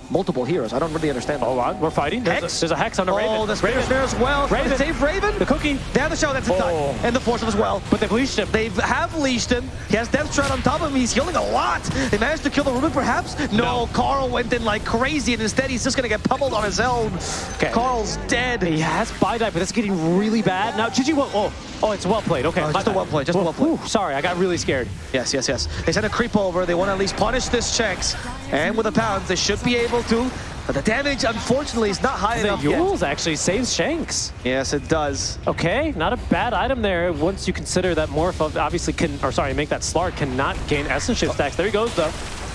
Multiple heroes. I don't really understand. Oh, that. Hold on, we're fighting. There's, Hex? A, there's a Hex on the Raven. Oh, spinner Raven. snare as well. Raven. Save Raven. The cookie. They have the show. That's the Oh. And the force of as well. But they've leashed him. They have leashed him. He has Death on top of him. He's healing a lot. They managed to kill the Rubik, perhaps? No, No. Carl went in like crazy, and instead he's just going to get pummeled on his own. Okay. Carl's dead. He has buy die, but it's getting really bad. Now, Gigi, well, oh, oh, it's well played. Okay, Oh, just a well played. just a well played. Whew, sorry, I got really scared. Yes, yes, yes. They send a creep over. They want to at least punish this checks. And with the pounds, they should be able to. But the damage, unfortunately, is not high The enough yet. Eul's actually saves Shanks. Yes, it does. Okay, not a bad item there. Once you consider that Morph obviously can, or sorry, make that Slark cannot gain Essence Shift stacks. There he goes, though.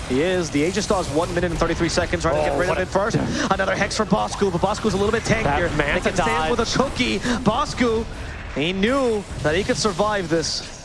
He is. The Aegis Star is 1 minute and 33 seconds, trying to Oh, get rid of it first. Another Hex for Bosku, but Bosku's a little bit tankier. That Manta can stand with a cookie. Bosku, he knew that he could survive this.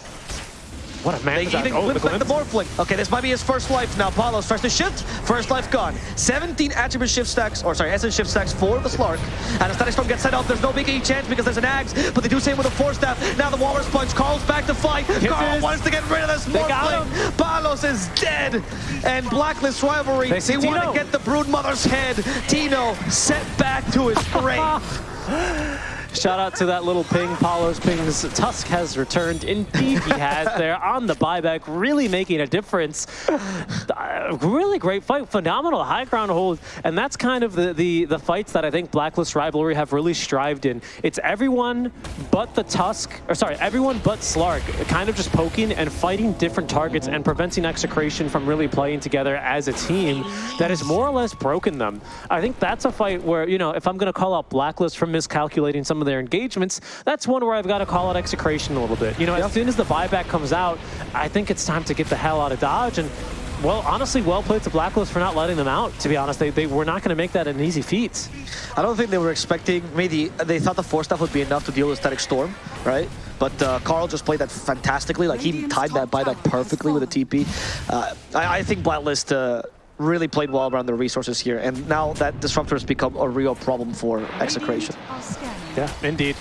What a man. They even oh, the glimpsed like the glimpse. Morphling. Okay, this might be his first life now. Palos tries to shift. First life gone. 17 attribute shift stacks, or sorry, essence shift stacks for the Slark. And a Static Storm gets set up. There's no big E chance because there's an Axe, but they do same with a Force Staff. Now the Walrus Punch. calls back to fight. Carl wants to get rid of this Morphling. Palos is dead. And Blacklist Rivalry, They they want to get the Brood Mother's head. Tino set back to his grave. Shout out to that little ping, Paulo's pings. Tusk has returned. Indeed, he has there on the buyback, really making a difference. Uh, really great fight, phenomenal high ground hold, and that's kind of the, the, the fights that I think Blacklist Rivalry have really strived in. It's everyone but the Tusk, or sorry, everyone but Slark, kind of just poking and fighting different targets and preventing Execration from really playing together as a team that has more or less broken them. I think that's a fight where, you know, if I'm going to call out Blacklist for miscalculating some of their engagements, that's one where I've got to call out Execration a little bit. You know, as soon as the buyback comes out, I think it's time to get the hell out of Dodge. And, well, honestly, well played to Blacklist for not letting them out, to be honest. They, they were not going to make that an easy feat. I don't think they were expecting, maybe they thought the force staff would be enough to deal with Static Storm, right? But uh, Carl just played that fantastically. Like, he timed that buyback perfectly with a TP. Uh, I, I think Blacklist uh, really played well around their resources here. And now that Disruptor has become a real problem for Execration. Yeah, indeed.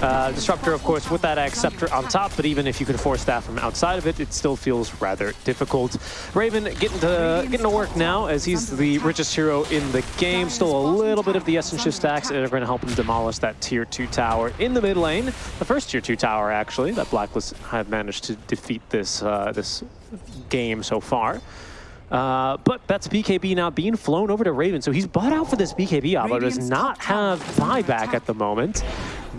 Uh, Disruptor, of course, with that Axe Scepter on top, but even if you can force staff from outside of it, it still feels rather difficult. Raven getting to getting to work now as he's the richest hero in the game. Still a little bit of the Essence Shift stacks that are going to help him demolish that Tier 2 tower in the mid lane. The first Tier 2 tower, actually, that Blacklist have managed to defeat this, uh, this game so far. Uh, but that's BKB now being flown over to Raven. So he's bought out for this BKB op, but does not have is under buyback at the moment.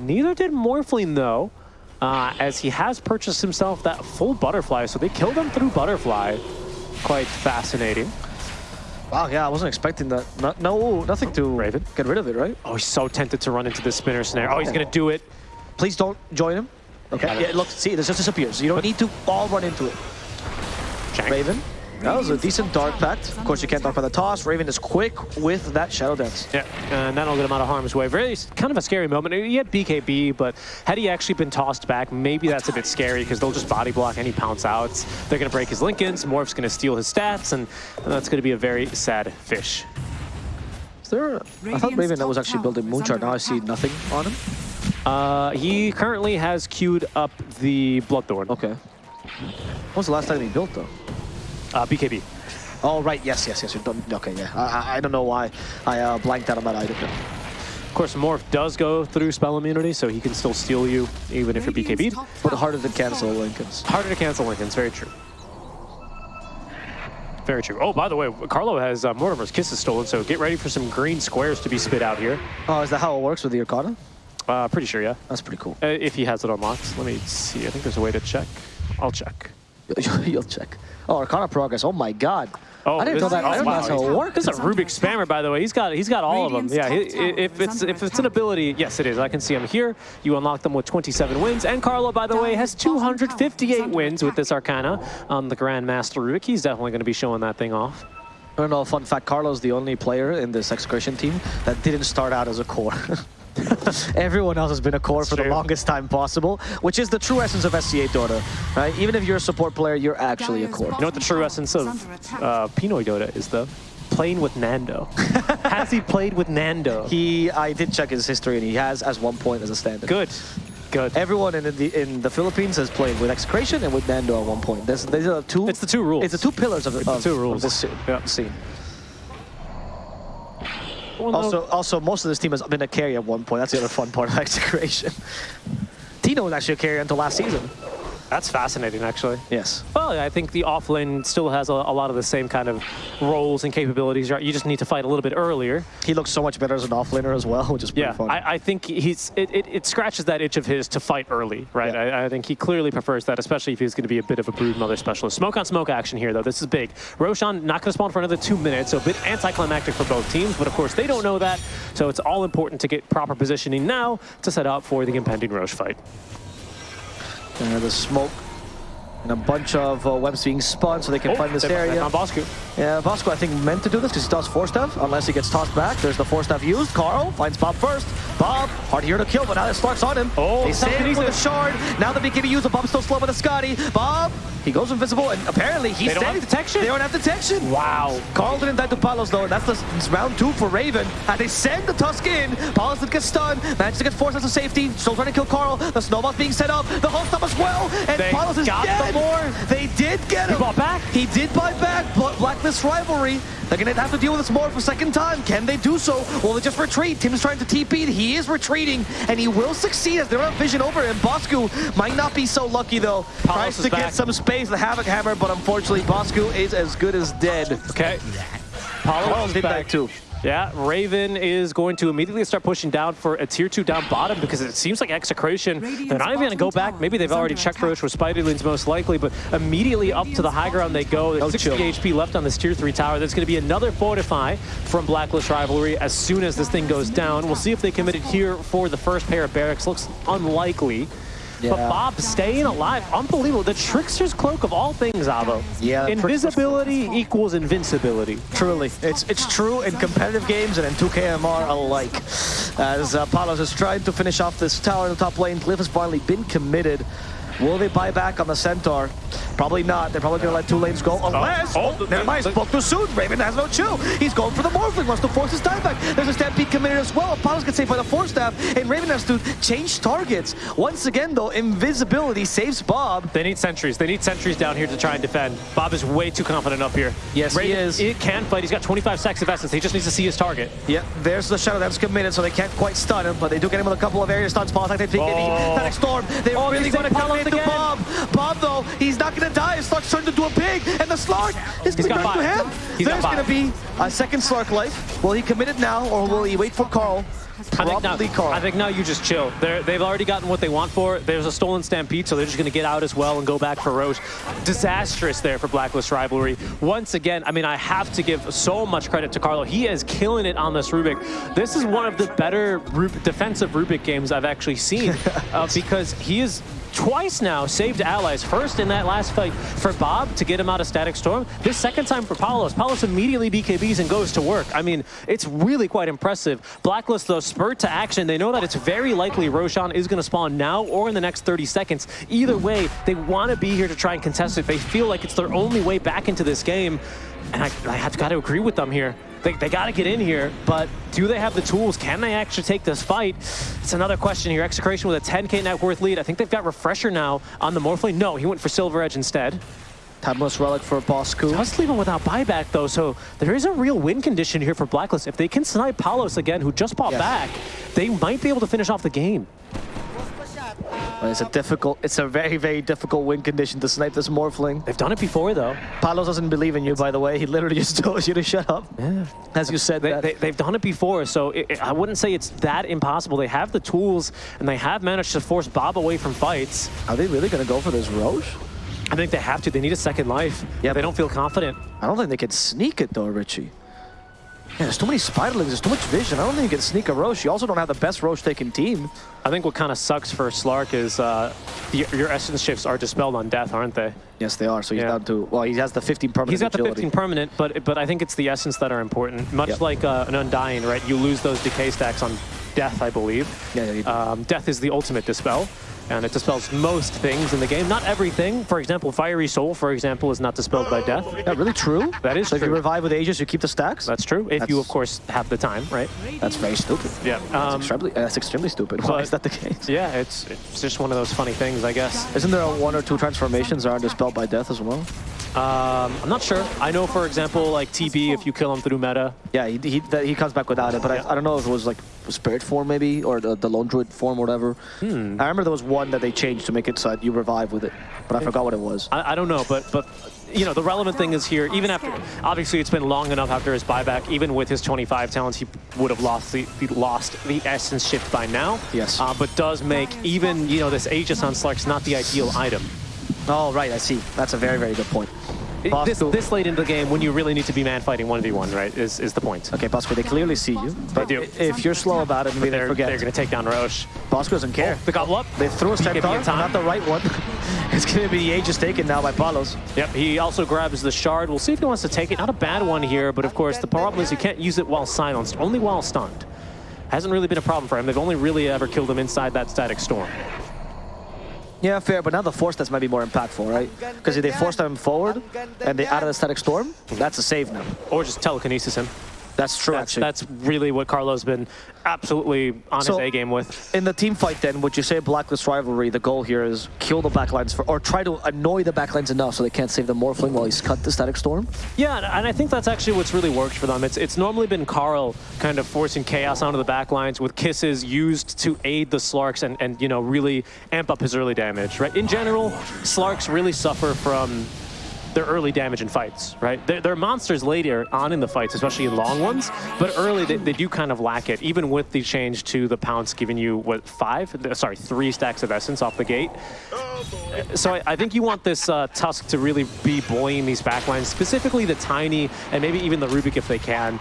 Neither did Morphling, though, uh, as he has purchased himself that full Butterfly. So they killed him through Butterfly. Quite fascinating. Wow, yeah, I wasn't expecting that. No, no nothing to Raven. get rid of it, right? Oh, he's so tempted to run into the spinner snare. Oh, he's going to do it. Please don't join him. Okay, yeah, look, see, this just disappears. You don't need to all run into it. Shank. Raven, that was a decent Dark Pact. Of course, you can't talk about the toss. Raven is quick with that Shadow Dance. Yeah, and that'll get him out of harm's way. Very kind of a scary moment. He had BKB, but had he actually been tossed back, maybe that's a bit scary because they'll just body block any pounce outs. They're going to break his Linken's. Morph's going to steal his stats, and that's going to be a very sad fish. Is there? A, I thought Raven that was actually building Moonshard. Now I see nothing on him. Uh, he currently has queued up the Bloodthorn. Okay. When was the last time he built though? Uh, BKB. Oh right, yes, yes, yes. You're done. Okay, yeah. I, I, I don't know why I uh, blanked out on that item. Of course, Morph does go through spell immunity, so he can still steal you even if you're BKB'd. But harder to cancel. Linken's. Harder to cancel Linken's, very true. Very true. Oh, by the way, Carlo has uh, Mortimer's Kisses stolen, so get ready for some green squares to be spit out here. Oh, is that how it works with the Arcana? Uh, pretty sure, yeah. That's pretty cool. Uh, if he has it unlocked. Let me see. I think there's a way to check. I'll check. You'll check. Oh, Arcana progress. Oh my god. Oh, I didn't this- know that. I didn't know that's how it worked. This is a Rubik spammer, by the way. He's got he's got all of them. Yeah, he, if it's if it's an ability, yes, it is. I can see him here. You unlock them with 27 wins, and Carlo, by the way, has Dire's bottom tower is 258 wins with this Arcana on the Grandmaster Rubik. He's definitely going to be showing that thing off. I don't know. Fun fact: Carlo's the only player in this Execration team that didn't start out as a core. Everyone else has been a core That's for the longest time possible, which is the true essence of SEA Dota, right? Even if you're a support player, you're actually a core. You know what the true essence of uh, Pinoy Dota is, though? Playing with Nando. Has he played with Nando? He, I did check his history, and he has as one point as a standard. Good. Good. Everyone in the in the Philippines has played with Execration and with Nando at one point. There's, these are two. It's the two rules. It's the two pillars of, the of, two of rules. this scene. Yeah. scene. Well, no- Also, also, most of this team has been a carry at one point. That's the other fun part of Execration. Tino was actually a carry until last season. That's fascinating, actually. Yes. Well, I think the offlane still has a, a lot of the same kind of roles and capabilities. You just need to fight a little bit earlier. He looks so much better as an offlaner as well, which is pretty Yeah, fun. I, I think he's it, it, it scratches that itch of his to fight early, right? Yeah. I, I think he clearly prefers that, especially if he's going to be a bit of a brood mother specialist. Smoke on smoke action here, though. This is big. Roshan not going to spawn for another two minutes, so a bit anticlimactic for both teams. But of course, they don't know that, so it's all important to get proper positioning now to set up for the impending Rosh fight. Uh, the smoke And a bunch of uh, webs being spun so they can Oh, find this area. on Bosku. Yeah, Bosco, I think, meant to do this because he does force staff, unless he gets tossed back. There's the force staff used. Carl finds Bob first. Bob, hard here to kill, but now it starts on him. Oh, they save him with a shard. Now the BKB used, but Bob's still slow with a Skadi. Bob, he goes invisible, and apparently he's They don't have detection? They don't have detection. Wow. Carl didn't die to Palos though, and that's the it's round two for Raven. And they send the Tusk in. Palos did get stunned, manages to get forced out of safety. Still trying to kill Carl. The snowball's being set up. The whole stuff as well. And They Palos is got the dead. boar. They did get him. bought back. He did buy back, but Blacklist rivalry. They're gonna have to deal with this more for a second time. Can they do so? Will they just retreat? Tim's trying to TP. He is retreating, and he will succeed as they don't have vision over him. Bosku might not be so lucky though. Palos Tries to back. get some space, the Havoc Hammer, but unfortunately Bosku is as good as dead. Okay. Palos did back. that too. Yeah, Raven is going to immediately start pushing down for a tier two down bottom because it seems like Execration, they're not even going to go back. Maybe they've already checked Rosh with Spiderlings most likely, but immediately up to the high ground they go. There's No 60 chill. HP left on this tier three tower. There's going to be another Fortify from Blacklist Rivalry as soon as this thing goes down. We'll see if they committed here for the first pair of barracks. Looks unlikely. But Bob staying alive, unbelievable. The Trickster's Cloak of all things, Avo. Yeah, Invisibility equals invincibility. Truly, it's it's true in competitive games and in 2KMR alike. As uh, Palos is trying to finish off this tower in the top lane, Cliff has finally been committed. Will they buy back on the Centaur? Probably not. They're probably going to let two lanes go oh, unless... oh, Oh, never mind. Spoke too soon. Raven has no chill. He's going for the Morphling. Wants to force his time back. There's a Stampede committed as well. Palos gets saved by the Force Staff, and Raven has to change targets. Once again, though, invisibility saves Bob. They need sentries. They need sentries down here to try and defend. Bob is way too confident up here. Yes, he is. It can fight. He's got 25 seconds of essence. He just needs to see his target. Yeah, there's the Shadow Dance committed, so they can't quite stun him, but they do get him with a couple of area stuns. Like they think Oh. Static Storm. They Oh, really want to come Again. Bob. Bob, though, he's not going to die. His Slark's turned into a pig, and the Slark is He's coming to him. He's There's going to be a second Slark life. Will he commit it now, or will he wait for Carl? I think, now, Carl. I think now you just chill. They're, they've already gotten what they want for it. There's a stolen Stampede, so they're just going to get out as well and go back for Rosh. Disastrous there for Blacklist Rivalry. Once again, I mean, I have to give so much credit to Carlo. He is killing it on this Rubik. This is one of the better Rub defensive Rubik games I've actually seen uh, because he is twice now saved allies. First in that last fight for Bob to get him out of Static Storm. This second time for Palos. Palos immediately BKBs and goes to work. I mean, it's really quite impressive. Blacklist, though, spurred to action. They know that it's very likely Roshan is going to spawn now or in the next 30 seconds. Either way, they want to be here to try and contest it. They feel like it's their only way back into this game. And I, I have got to agree with them here. They, they got to get in here, but do they have the tools? Can they actually take this fight? It's another question here. Execration with a 10k net worth lead. I think they've got Refresher now on the Morphling. No, he went for Silver Edge instead. Timeless Relic for Bosku. Does leave him without buyback, though, so there is a real win condition here for Blacklist. If they can snipe Palos again, who just bought Yes. back, they might be able to finish off the game. But It's a difficult, it's a very, very difficult win condition to snipe this Morphling. They've done it before, though. Palos doesn't believe in you, by the way. He literally just told you to shut up. Yeah. As you said They, that. they, they've done it before, so it, it- I wouldn't say it's that impossible. They have the tools, and they have managed to force Bob away from fights. Are they really going to go for this Rosh? I think they have to. They need a second life. Yeah, They don't feel confident. I don't think they can sneak it though, Richie. Yeah, there's too many spiderlings, there's too much vision. I don't think you can sneak a Rosh. You also don't have the best Rosh taking team. I think what kind of sucks for Slark is uh, the, your essence shifts are dispelled on death, aren't they? Yes, they are. So he's Yeah. down to, well, he has the 15 permanent He's got the 15 permanent, but but I think it's the essence that are important. Much Yep. like uh, an Undying, right? You lose those decay stacks on death, I believe. Yeah, yeah. Um, death is the ultimate dispel, and it dispels most things in the game. Not everything. For example, Fiery Soul, for example, is not dispelled by death. Yeah, really true? That is so if you revive with Aegis, you keep the stacks? That's true. If you, of course, have the time, right? That's very stupid. Yeah. That's, Um, extremely, that's extremely stupid. Why is that the case? yeah, it's it's just one of those funny things, I guess. Isn't there one or two transformations that are dispelled by death as well? Um, I'm not sure. I know, for example, like TB, if you kill him through meta, Yeah, he, he, that, he comes back without it, but Yeah. I, I don't know if it was like spirit form maybe, or the, the lone druid form or whatever. Hmm. I remember there was one that they changed to make it so you revive with it, but I forgot what it was. I, I don't know, but but you know the relevant thing is here. Even after, obviously, it's been long enough after his buyback. Even with his 25 talents, he would have lost the he lost the essence shift by now. Yes. Uh, but does make even you know this Aegis on Slark's not the ideal item. Oh, right, I see. That's a very, very good point. This, this late into the game, when you really need to be man fighting 1v1, right, is, is the point. Okay, Bosco, they clearly see you. But do. if you're slow about it, maybe they They're, forget. they're going to take down Rosh. Bosco doesn't care. The gobble up. They threw a in time. not the right one. it's going to be the Aegis taken now by Palos. Yep, he also grabs the shard. We'll see if he wants to take it. Not a bad one here, but of course the problem is you can't use it while silenced, only while stunned. Hasn't really been a problem for him. They've only really ever killed him inside that static storm. Yeah, fair, but now the force test might be more impactful, right? Because if they force them forward and they of the static storm, that's a save now. Or just telekinesis him. That's true, That's, actually. that's really what Carlo's been absolutely on So- his A game with. In the team fight, then, would you say Blacklist rivalry? The goal here is kill the backlines for, or try to annoy the backlines enough so they can't save the Morphling while he's cut the static storm. Yeah, and- I think that's actually what's really worked for them. It's it's normally been Carl kind of forcing chaos onto the back lines with kisses used to aid the Slarks and, and you know, really amp up his early damage, right? In general, Slarks really suffer from their early damage in fights, right? They're, they're monsters later on in the fights, especially in long ones, but early they, they do kind of lack it, even with the change to the Pounce giving you, what, five? Sorry, three stacks of Essence off the gate. So I, I think you want this uh, Tusk to really be bullying these backlines, specifically the Tiny and maybe even the Rubik if they can.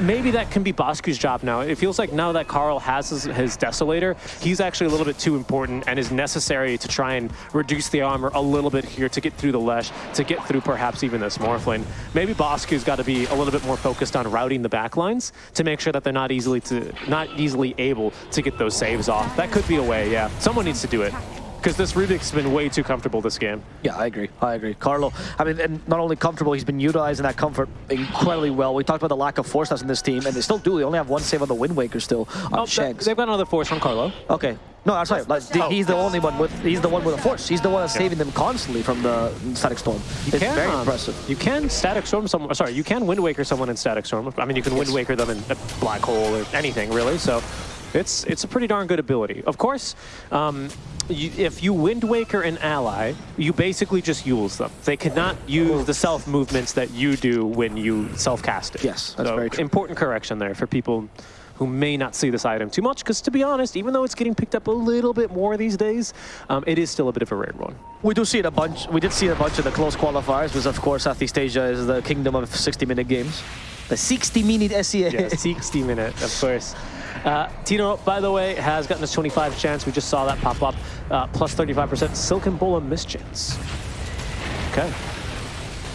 Maybe that can be Bosku's job now. It feels like now that Carl has his, his Desolator, he's actually a little bit too important and is necessary to try and reduce the armor a little bit here to get through the Lesh, to get through perhaps even this Morphling. Maybe Bosku's got to be a little bit more focused on routing the backlines to make sure that they're not easily to not easily able to get those saves off. That could be a way, yeah. Someone needs to do it. Because this Rubik's been way too comfortable this game. Yeah, I agree. I agree. Carlo, I mean, and not only comfortable, he's been utilizing that comfort incredibly well. We talked about the lack of force that's in this team, and they still do. They only have one save on the Wind Waker still on Oh, Shanks. they've got another force from Carlo. Okay. No, I'm sorry. Like, Oh. He's the only one with. He's the one with a force. He's the one that's saving them constantly from the static storm. It's can, very um, impressive. You can static storm someone. Sorry, you can wind waker someone in static storm. I mean, you can wind waker them in a black hole or anything really. So, it's it's a pretty darn good ability. Of course, um, you, if you wind waker an ally, you basically just use them. They cannot use the self movements that you do when you self cast it. Yes, that's so, very true. Important correction there for people. Who may not see this item too much, because to be honest, even though it's getting picked up a little bit more these days, um, it is still a bit of a rare one. We do see it a bunch. We did see it a bunch of the close qualifiers, because of course Southeast Asia is the kingdom of 60-minute games. The 60-minute SEA. Yeah, 60 minute, of course. Uh, Tino, by the way, has gotten a 25 chance. We just saw that pop up. Uh, plus 35% Silken Bola mischance. Okay.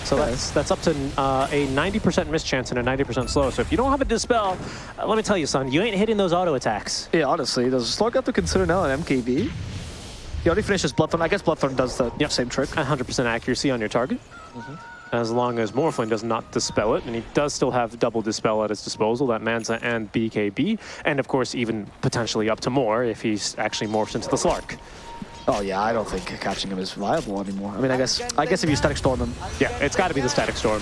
So that's that's up to uh, a 90% mischance and a 90% slow. So if you don't have a dispel, uh, let me tell you, son, you ain't hitting those auto attacks. Yeah, honestly, does Slug have to consider now an MKB? He already finishes Bloodthorn. I guess Bloodthorn does the Yep. same trick. 100% accuracy on your target. Mm-hmm. As long as Morphling does not dispel it, and he does still have double dispel at his disposal, that Manta and BKB, and of course even potentially up to more if he's actually morphs into the Slark. Oh yeah, I don't think catching him is viable anymore. I mean, I guess I guess if you static storm him, Yeah, it's got to be the Static Storm.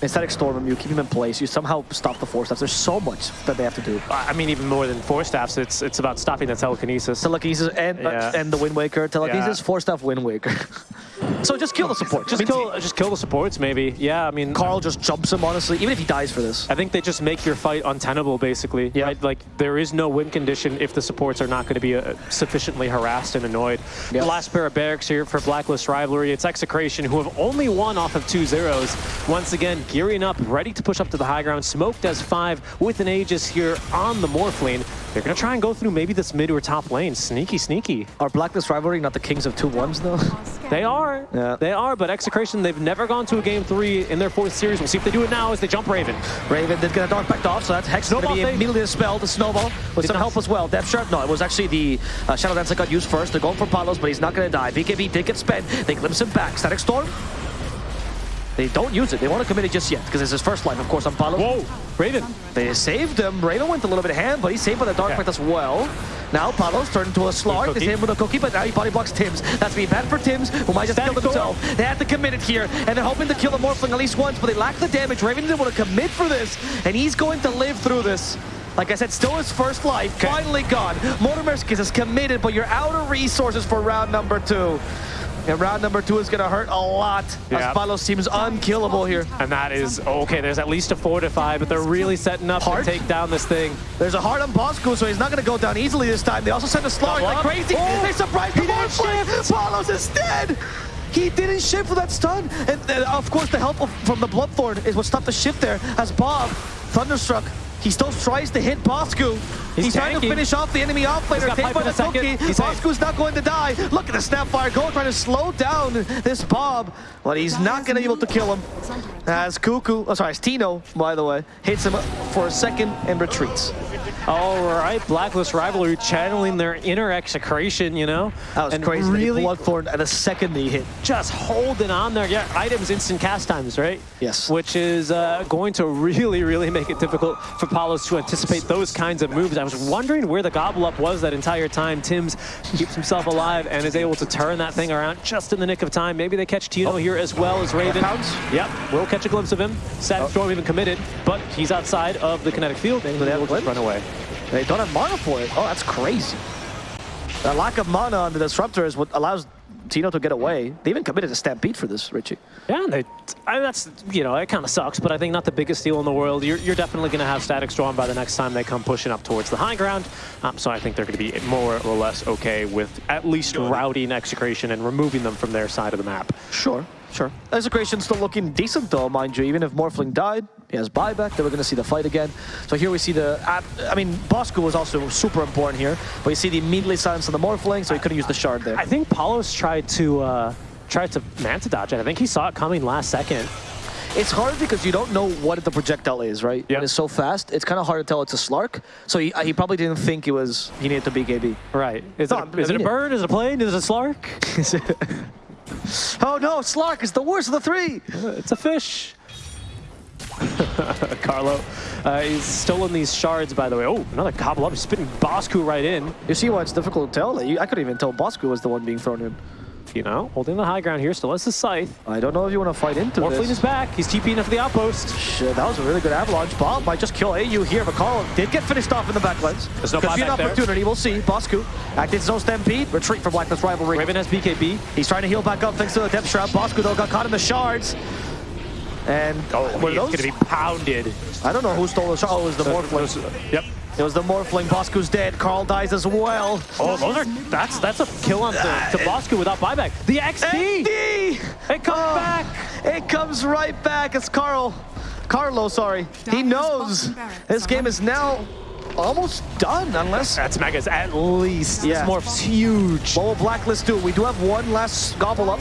and static storm him, you keep him in place, you somehow stop the force staffs. There's so much that they have to do. I I mean, even more than force staffs, it's it's about stopping the telekinesis. Telekinesis and uh, and the Wind Waker. Telekinesis, Yeah. force staff Wind Waker. so just kill the support. just kill, just kill the supports, maybe. Yeah, I mean, Carl just jumps him, honestly, even if he dies for this. I think they just make your fight untenable, basically. Yeah. Right? Like, there is no win condition if the supports are not going to be uh, sufficiently harassed and annoyed. Yeah. The last pair of barracks here for Blacklist Rivalry, it's Execration, who have only won off of two zeros. Once again, gearing up, ready to push up to the high ground. Smoked as five with an Aegis here on the Morphling. They're going to try and go through maybe this mid or top lane. Sneaky, sneaky. Are Blacklist rivalry not the kings of two ones though? They are. Yeah. They are, but Execration, they've never gone to a game three in their fourth series. We'll see if they do it now as they jump Raven. Raven did get a Dark Pact off, so that's Hex going to be immediately dispelled. The snowball with Did some help as well. Depth Sharp, no, it was actually the uh, Shadow Dance that got used first. They're going for Palos, but he's not going to die. BKB did get spent. They glimpse him back. Static Storm. They don't use it. They want to commit it just yet because it's his first life, of course, on Palos. Whoa, Raven. They saved him. Raven went a little bit hand, but he's saved by the Dark. Pact as well. Now Palos turned into a Slark. They saved him with a cookie, but now he body blocks Tims. That's be bad for Tims, who might just kill himself. They have to commit it here, and they're hoping to kill the Morphling at least once, but they lack the damage. Raven didn't want to commit for this, and he's going to live through this. Like I said, still his first life, finally gone. Mortimer's Kisses is committed, but you're out of resources for round number two. And round number two is going to hurt a lot, Yeah. as Palos seems unkillable here. And that is, okay, there's at least a four to five, but they're really setting up Hard. to take down this thing. There's a heart on Bosco, so he's not going to go down easily this time. They also sent a Slark like crazy. Oh, they surprised the he didn't Morphling. Palos is dead. He didn't shift for that stun. And uh, of course, the help of, from the Bloodthorn is what stopped the shift there. As Bob, Thunderstruck, he still tries to hit Bosku. He's, He's trying to finish off the enemy offlaner. got Taken by the a second. Cookie. He's. Bosku's not going to die. Look at the Snapfire Go trying to slow down this Bob. But he's not going to be able to kill him. As Cuckoo, oh sorry, as Tino, by the way, hits him for a second and retreats. All right, Blacklist Rivalry channeling their inner execration, you know? That was and crazy. Really Bloodthorn at a second he hit. just holding on there. Yeah, items instant cast times, right? Yes. Which is uh, going to really, really make it difficult for Palos to anticipate those kinds of moves. I was wondering where the gobble up was that entire time. Tim's keeps himself alive and is able to turn that thing around just in the nick of time. Maybe they catch Tino here as well as Raven. Yep, we'll catch a glimpse of him. Static Storm even committed, but he's outside of the kinetic field and they he'll just run away. They don't have mana for it. Oh, that's crazy. The lack of mana on the Disruptor is what allows Tino to get away. They even committed a Stampede for this, Richie. Yeah, and they, I, that's, you know, it kind of sucks, but I think not the biggest deal in the world. You're, you're definitely going to have Static Storm by the next time they come pushing up towards the high ground. Um, so I think they're going to be more or less okay with at least routing Execration and removing them from their side of the map. Sure, sure. Execration's still looking decent though, mind you. Even if Morphling died, he has buyback. Then we're going to see the fight again. So here we see the... I mean, Bosku was also super important here. But you see the immediately silence on the Morphling, so he couldn't use the shard there. I think Palos tried to, uh, tried to Manta dodge it. I think he saw it coming last second. It's hard because you don't know what the projectile is, right? Yep. When it's so fast, it's kind of hard to tell it's a Slark. So he, he probably didn't think it was he needed to be KB. Right. Is, No, it, I is it a bird? Is it a plane? Is it a slark? Oh no, Slark is the worst of the three. it's a fish. Carlo, uh, he's stolen these shards, by the way. Oh, another gobble up, He's spitting Bosku right in. You see why it's difficult to tell? I couldn't even tell Bosku was the one being thrown in. You know, holding the high ground here, still has the scythe. I don't know if you want to fight into Morphling this. is back. He's TPing up for the outpost. Shit, that was a really good avalanche. Bob might just kill AU here, but Carl did get finished off in the back lens. There's no Could be an buyback there. opportunity, we'll see. Bosku acted his own stampede, retreat from Blacklist Rivalry. Raven has BKB. He's trying to heal back up thanks to the depth shroud. Bosku though got caught in the shards. And Oh, were he's going to be pounded. I don't know who stole the shard. Oh, it was the Morphling. Those- Yep. It was the Morphling. Bosku's dead. Carl dies as well. Oh, those are that's that's a kill on to, to Bosku without buyback. The XD. XD! It comes Oh, back. It comes right back. It's Carl. Carlo, sorry. He knows this game is now almost done unless... That's Megas at least. Yeah. This morph's huge. What will Blacklist do? We do have one last gobble up.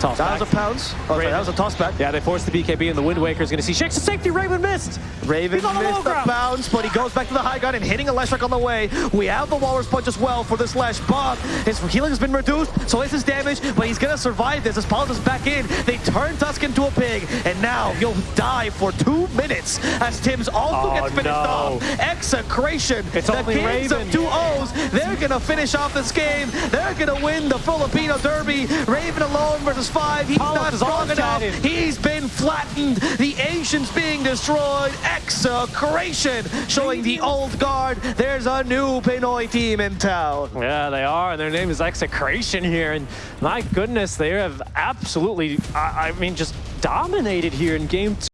Toss That was back. a pounce. Oh, sorry, that was a toss back. Yeah, they forced the BKB and the Wind Waker is going to see shakes the safety. Raven missed. Raven the missed the bounce, but he goes back to the high ground and hitting a Leshrac on the way. We have the Walrus Punch as well for this Lesh. Bob, his healing has been reduced, so is his damage, but he's going to survive this as Palos is back in. They turn Tusk into a pig, and now he'll die for two minutes as Tim's also Oh, gets finished no. off. Execration. It's the only kids Raven. of two O's, they're going to finish off this game. They're going to win the Filipino Derby. Raven alone versus five. He's Palos not strong enough. He's been flattened. The ancients being destroyed. Execration showing the old guard. There's a new Pinoy team in town. Yeah, they are, and their name is Execration here. And my goodness, they have absolutely, I, I mean, just dominated here in game two.